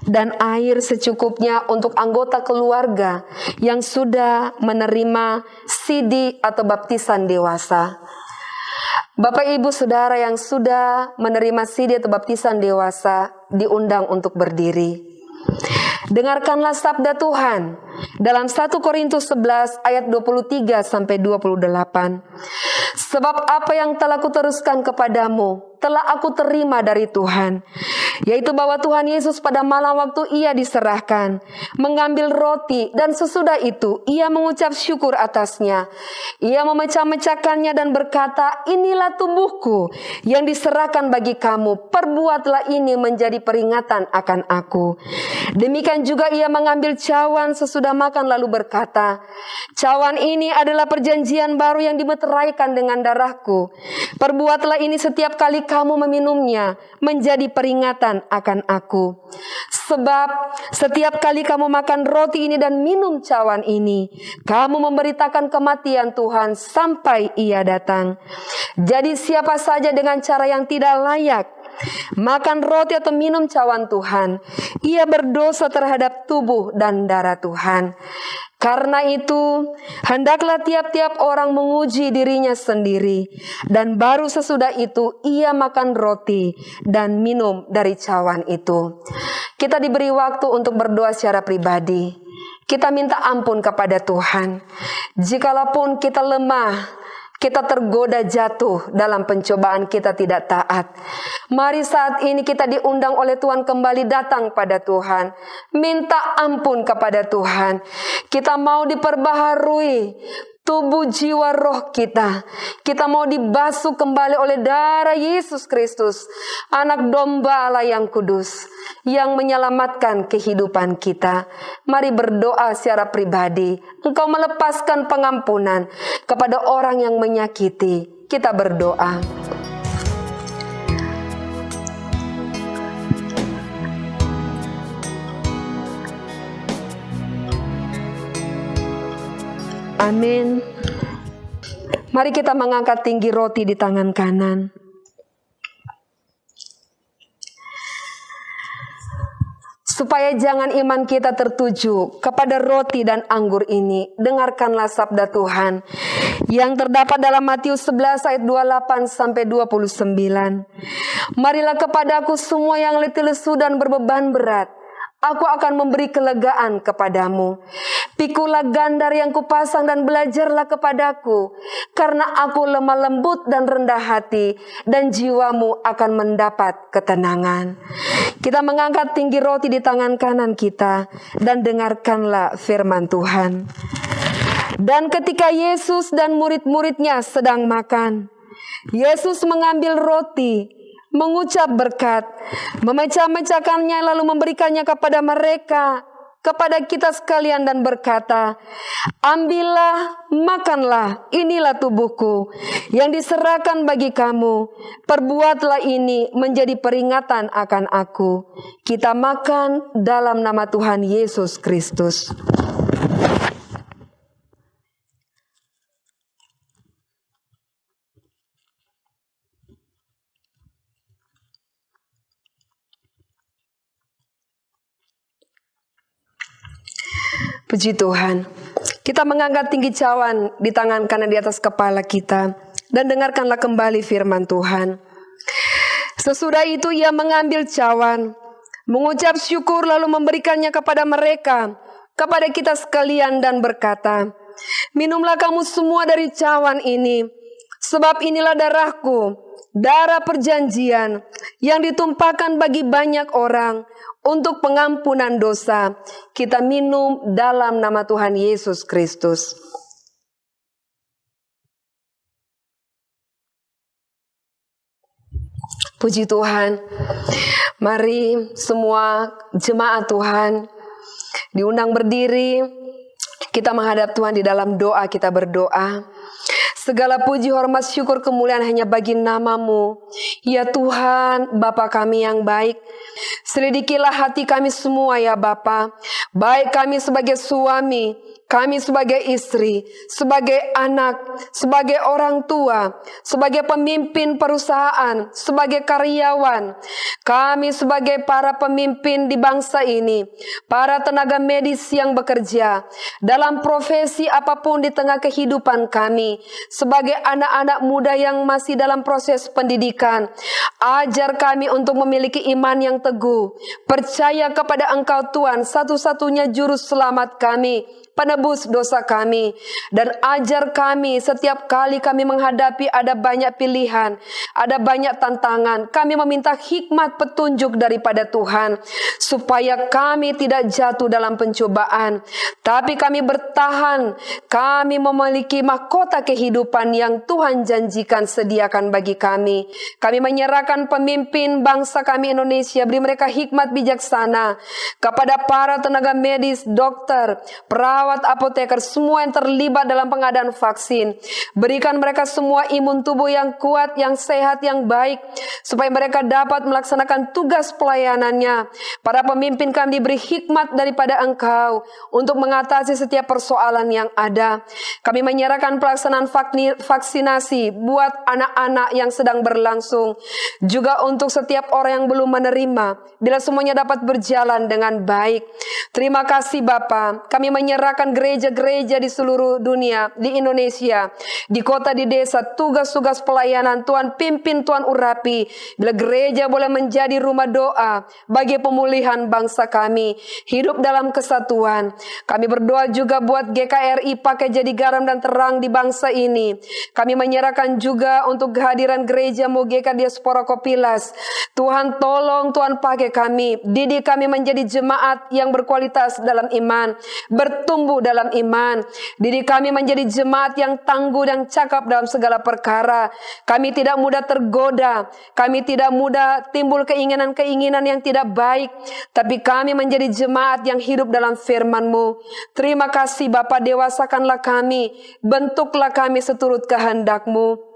dan air secukupnya untuk anggota keluarga yang sudah menerima sidi atau baptisan dewasa. Bapak, ibu, saudara yang sudah menerima sidi atau baptisan dewasa diundang untuk berdiri. Dengarkanlah sabda Tuhan dalam 1 Korintus 11 ayat 23 sampai 28. Sebab apa yang telah kuteruskan kepadamu telah aku terima dari Tuhan, yaitu bahwa Tuhan Yesus pada malam waktu ia diserahkan, mengambil roti dan sesudah itu ia mengucap syukur atasnya. Ia memecah-mecahkannya dan berkata, inilah tubuhku yang diserahkan bagi kamu, perbuatlah ini menjadi peringatan akan aku. Demikian juga ia mengambil cawan sesudah makan lalu berkata, cawan ini adalah perjanjian baru yang dimeteraikan dengan darahku. Perbuatlah ini setiap kali kamu meminumnya menjadi peringatan akan aku. Sebab setiap kali kamu makan roti ini dan minum cawan ini, kamu memberitakan kematian Tuhan sampai ia datang. Jadi siapa saja dengan cara yang tidak layak makan roti atau minum cawan Tuhan, ia berdosa terhadap tubuh dan darah Tuhan. Karena itu, hendaklah tiap-tiap orang menguji dirinya sendiri, dan baru sesudah itu ia makan roti dan minum dari cawan itu. Kita diberi waktu untuk berdoa secara pribadi. Kita minta ampun kepada Tuhan. Jikalaupun kita lemah, kita tergoda jatuh dalam pencobaan kita tidak taat. Mari saat ini kita diundang oleh Tuhan kembali datang pada Tuhan. Minta ampun kepada Tuhan. Kita mau diperbaharui tubuh, jiwa, roh kita. Kita mau dibasuh kembali oleh darah Yesus Kristus, anak domba Allah yang kudus, yang menyelamatkan kehidupan kita. Mari berdoa secara pribadi. Engkau melepaskan pengampunan kepada orang yang menyakiti. Kita berdoa. Amin. Mari kita mengangkat tinggi roti di tangan kanan. Supaya jangan iman kita tertuju kepada roti dan anggur ini, dengarkanlah sabda Tuhan yang terdapat dalam Matius 11 ayat 28 sampai 29. Marilah kepadaku semua yang letih lesu dan berbeban berat, Aku akan memberi kelegaan kepadamu. Pikulah gandar yang kupasang dan belajarlah kepadaku. Karena aku lemah lembut dan rendah hati. Dan jiwamu akan mendapat ketenangan. Kita mengangkat tinggi roti di tangan kanan kita. Dan dengarkanlah firman Tuhan. Dan ketika Yesus dan murid-muridnya sedang makan. Yesus mengambil roti mengucap berkat, memecah-mecahkannya lalu memberikannya kepada mereka, kepada kita sekalian dan berkata, Ambillah, makanlah, inilah tubuhku yang diserahkan bagi kamu. Perbuatlah ini menjadi peringatan akan aku. Kita makan dalam nama Tuhan Yesus Kristus. Puji Tuhan. Kita mengangkat tinggi cawan di tangan kanan di atas kepala kita. Dan dengarkanlah kembali firman Tuhan. Sesudah itu ia mengambil cawan. Mengucap syukur lalu memberikannya kepada mereka. Kepada kita sekalian dan berkata. Minumlah kamu semua dari cawan ini. Sebab inilah darahku darah perjanjian yang ditumpahkan bagi banyak orang untuk pengampunan dosa. Kita minum dalam nama Tuhan Yesus Kristus. Puji Tuhan. Mari semua jemaat Tuhan diundang berdiri. Kita menghadap Tuhan di dalam doa, kita berdoa. Segala puji, hormat, syukur, kemuliaan hanya bagi namamu. Ya Tuhan, Bapa kami yang baik. Selidikilah hati kami semua ya Bapa. Baik kami sebagai suami, kami sebagai istri, sebagai anak, sebagai orang tua, sebagai pemimpin perusahaan, sebagai karyawan, kami sebagai para pemimpin di bangsa ini, para tenaga medis yang bekerja dalam profesi apa pun di tengah kehidupan kami, sebagai anak-anak muda yang masih dalam proses pendidikan, ajar kami untuk memiliki iman yang teguh, percaya kepada Engkau Tuhan, satu-satunya juru selamat kami penebus dosa kami dan ajar kami setiap kali kami menghadapi ada banyak pilihan, ada banyak tantangan. Kami meminta hikmat petunjuk daripada Tuhan supaya kami tidak jatuh dalam pencobaan, tapi kami bertahan. Kami memiliki mahkota kehidupan yang Tuhan janjikan sediakan bagi kami. Kami menyerahkan pemimpin bangsa kami Indonesia, beri mereka hikmat bijaksana kepada para tenaga medis, dokter, perawat perawat, apoteker, semua yang terlibat dalam pengadaan vaksin. Berikan mereka semua imun tubuh yang kuat, yang sehat, yang baik, supaya mereka dapat melaksanakan tugas pelayanannya. Para pemimpin kami diberi hikmat daripada Engkau untuk mengatasi setiap persoalan yang ada. Kami menyerahkan pelaksanaan vaksinasi buat anak-anak yang sedang berlangsung, juga untuk setiap orang yang belum menerima, bila semuanya dapat berjalan dengan baik. Terima kasih Bapak, kami menyerah menyerahkan gereja-gereja di seluruh dunia, di Indonesia, di kota, di desa, tugas-tugas pelayanan Tuhan pimpin, Tuhan urapi, Bila gereja boleh menjadi rumah doa bagi pemulihan bangsa kami, hidup dalam kesatuan. Kami berdoa juga buat GKRI pakai jadi garam dan terang di bangsa ini. Kami menyerahkan juga untuk kehadiran gereja Mogeka Diaspora Kopilas. Tuhan tolong Tuhan pakai kami, didik kami menjadi jemaat yang berkualitas dalam iman, bertumbuh dalam iman. Didik kami menjadi jemaat yang tangguh dan cakap dalam segala perkara. Kami tidak mudah tergoda, kami tidak mudah timbul keinginan-keinginan yang tidak baik, tapi kami menjadi jemaat yang hidup dalam firman-Mu. Terima kasih Bapa dewasakanlah kami, bentuklah kami seturut kehendak-Mu.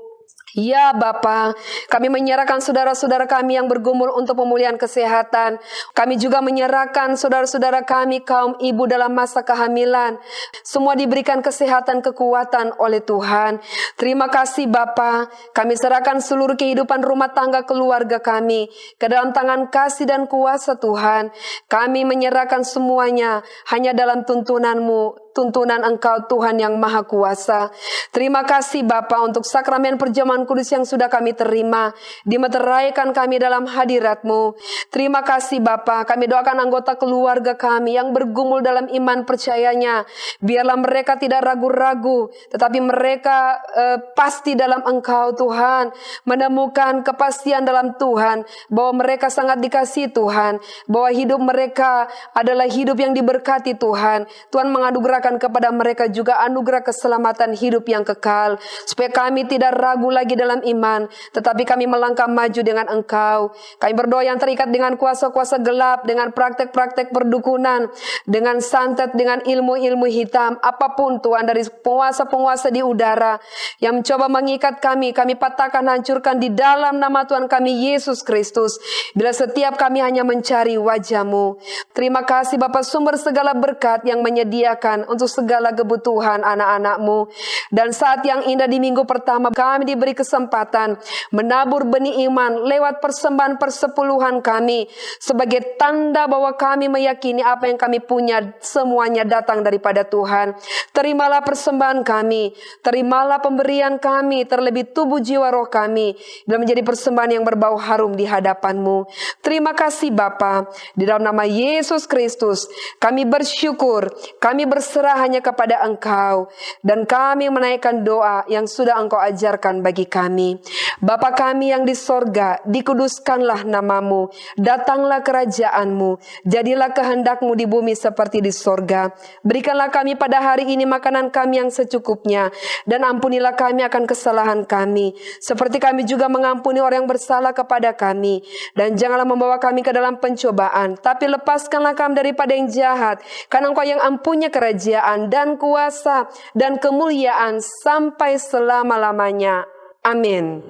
Ya Bapa, kami menyerahkan saudara-saudara kami yang bergumul untuk pemulihan kesehatan. Kami juga menyerahkan saudara-saudara kami kaum ibu dalam masa kehamilan. Semua diberikan kesehatan kekuatan oleh Tuhan. Terima kasih Bapa. Kami serahkan seluruh kehidupan rumah tangga keluarga kami ke dalam tangan kasih dan kuasa Tuhan. Kami menyerahkan semuanya hanya dalam tuntunanmu tuntunan Engkau Tuhan yang Maha Kuasa. Terima kasih Bapa untuk sakramen perjamuan kudus yang sudah kami terima. Dimeteraikan kami dalam hadiratmu. Terima kasih Bapa. Kami doakan anggota keluarga kami yang bergumul dalam iman percayanya. Biarlah mereka tidak ragu-ragu. Tetapi mereka uh, pasti dalam Engkau Tuhan. Menemukan kepastian dalam Tuhan. Bahwa mereka sangat dikasih Tuhan. Bahwa hidup mereka adalah hidup yang diberkati Tuhan. Tuhan mengadugerahkan anugerahkan kepada mereka juga anugerah keselamatan hidup yang kekal. Supaya kami tidak ragu lagi dalam iman. Tetapi kami melangkah maju dengan engkau. Kami berdoa yang terikat dengan kuasa-kuasa gelap. Dengan praktek-praktek perdukunan. Dengan santet, dengan ilmu-ilmu hitam. Apa pun Tuhan dari penguasa-penguasa di udara. Yang mencoba mengikat kami. Kami patahkan, hancurkan di dalam nama Tuhan kami Yesus Kristus. Bila setiap kami hanya mencari wajahmu. Terima kasih Bapak sumber segala berkat yang menyediakan untuk segala kebutuhan anak-anakmu. Dan saat yang indah di minggu pertama kami diberi kesempatan menabur benih iman lewat persembahan persepuluhan kami sebagai tanda bahwa kami meyakini apa yang kami punya semuanya datang daripada Tuhan. Terimalah persembahan kami, terimalah pemberian kami terlebih tubuh jiwa roh kami dan menjadi persembahan yang berbau harum di hadapanmu. Terima kasih Bapa, di dalam nama Yesus Kristus kami bersyukur, kami berserah berserah hanya kepada Engkau dan kami menaikkan doa yang sudah Engkau ajarkan bagi kami. Bapa kami yang di sorga, dikuduskanlah namamu, datanglah kerajaanmu, jadilah kehendakmu di bumi seperti di sorga. Berikanlah kami pada hari ini makanan kami yang secukupnya, dan ampunilah kami akan kesalahan kami, seperti kami juga mengampuni orang yang bersalah kepada kami. Dan janganlah membawa kami ke dalam pencobaan, tapi lepaskanlah kami daripada yang jahat, karena engkau yang ampunya kerajaan kerajaan dan kuasa dan kemuliaan sampai selama-lamanya. Amin.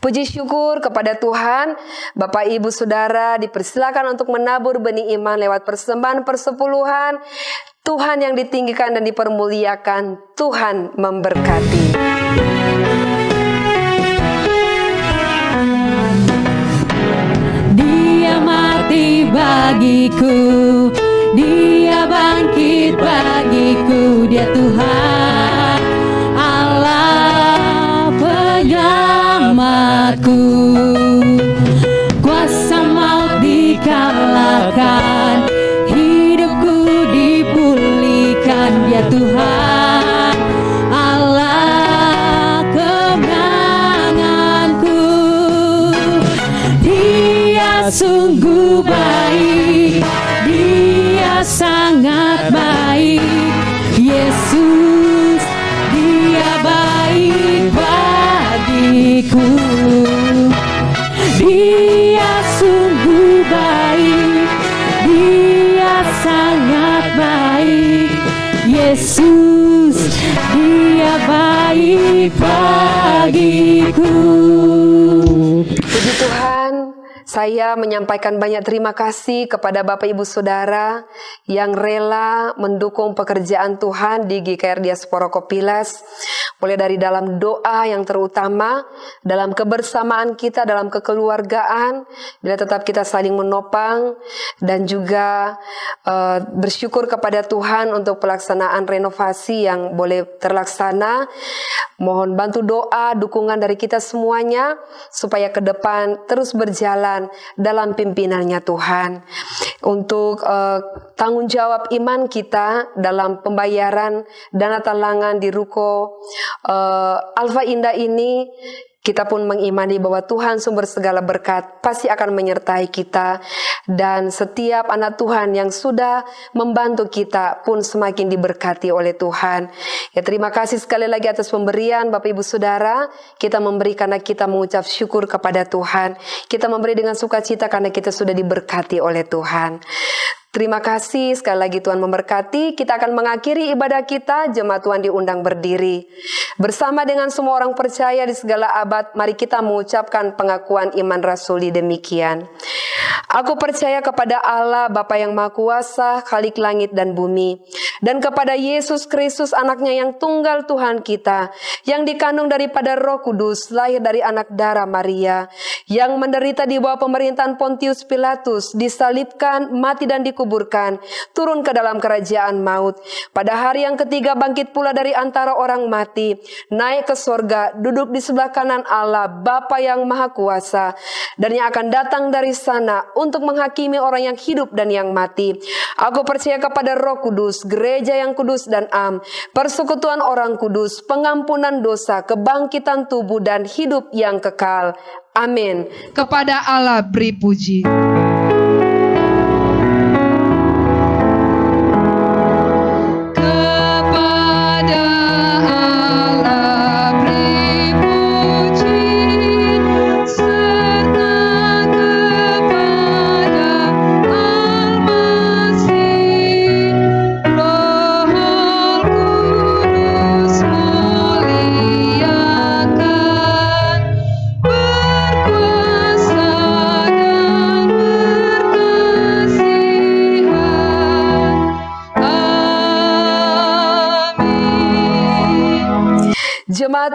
Puji syukur kepada Tuhan, Bapak Ibu Saudara dipersilakan untuk menabur benih iman lewat persembahan persepuluhan. Tuhan yang ditinggikan dan dipermuliakan, Tuhan memberkati. Dia mati bagiku dia bangkit bagiku Dia Tuhan Yesus dia baik bagiku Saya menyampaikan banyak terima kasih kepada Bapak Ibu Saudara yang rela mendukung pekerjaan Tuhan di GKR Diaspora Kopilas. Mulai dari dalam doa yang terutama, dalam kebersamaan kita, dalam kekeluargaan, bila tetap kita saling menopang, dan juga uh, bersyukur kepada Tuhan untuk pelaksanaan renovasi yang boleh terlaksana. Mohon bantu doa, dukungan dari kita semuanya, supaya ke depan terus berjalan Dalam pimpinannya Tuhan. Untuk uh, tanggung jawab iman kita dalam pembayaran dana talangan di ruko uh, Alfa Indah ini kita pun mengimani bahwa Tuhan sumber segala berkat pasti akan menyertai kita dan setiap anak Tuhan yang sudah membantu kita pun semakin diberkati oleh Tuhan. Ya terima kasih sekali lagi atas pemberian Bapak Ibu Saudara. Kita memberi karena kita mengucap syukur kepada Tuhan. Kita memberi dengan sukacita karena kita sudah diberkati oleh Tuhan. Terima kasih sekali lagi Tuhan memberkati. Kita akan mengakhiri ibadah kita. Jemaat Tuhan diundang berdiri. Bersama dengan semua orang percaya di segala abad, mari kita mengucapkan pengakuan iman rasuli demikian. Aku percaya kepada Allah Bapa yang Maha Kuasa, Khalik langit dan bumi, dan kepada Yesus Kristus anaknya yang tunggal Tuhan kita, yang dikandung daripada Roh Kudus, lahir dari anak darah Maria, yang menderita di bawah pemerintahan Pontius Pilatus, disalibkan, mati dan dikuburkan, turun ke dalam kerajaan maut. Pada hari yang ketiga bangkit pula dari antara orang mati, naik ke sorga, duduk di sebelah kanan Allah, Bapa yang Maha Kuasa, dan yang akan datang dari sana untuk menghakimi orang yang hidup dan yang mati. Aku percaya kepada Roh Kudus, gereja yang kudus dan am, persekutuan orang kudus, pengampunan dosa, kebangkitan tubuh dan hidup yang kekal. Amin. Kepada Allah beri puji.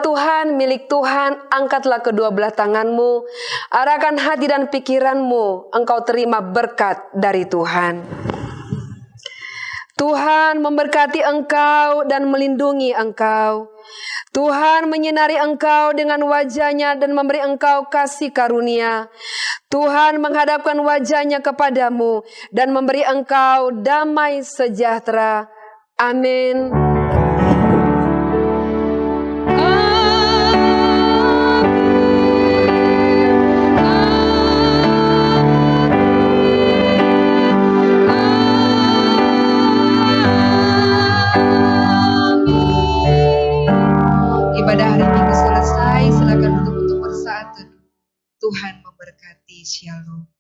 Tuhan, milik Tuhan, angkatlah kedua belah tanganmu, arahkan hati dan pikiranmu, engkau terima berkat dari Tuhan. Tuhan memberkati engkau dan melindungi engkau. Tuhan menyinari engkau dengan wajahnya dan memberi engkau kasih karunia. Tuhan menghadapkan wajahnya kepadamu dan memberi engkau damai sejahtera. Amin. Tuhan memberkati. Shalom.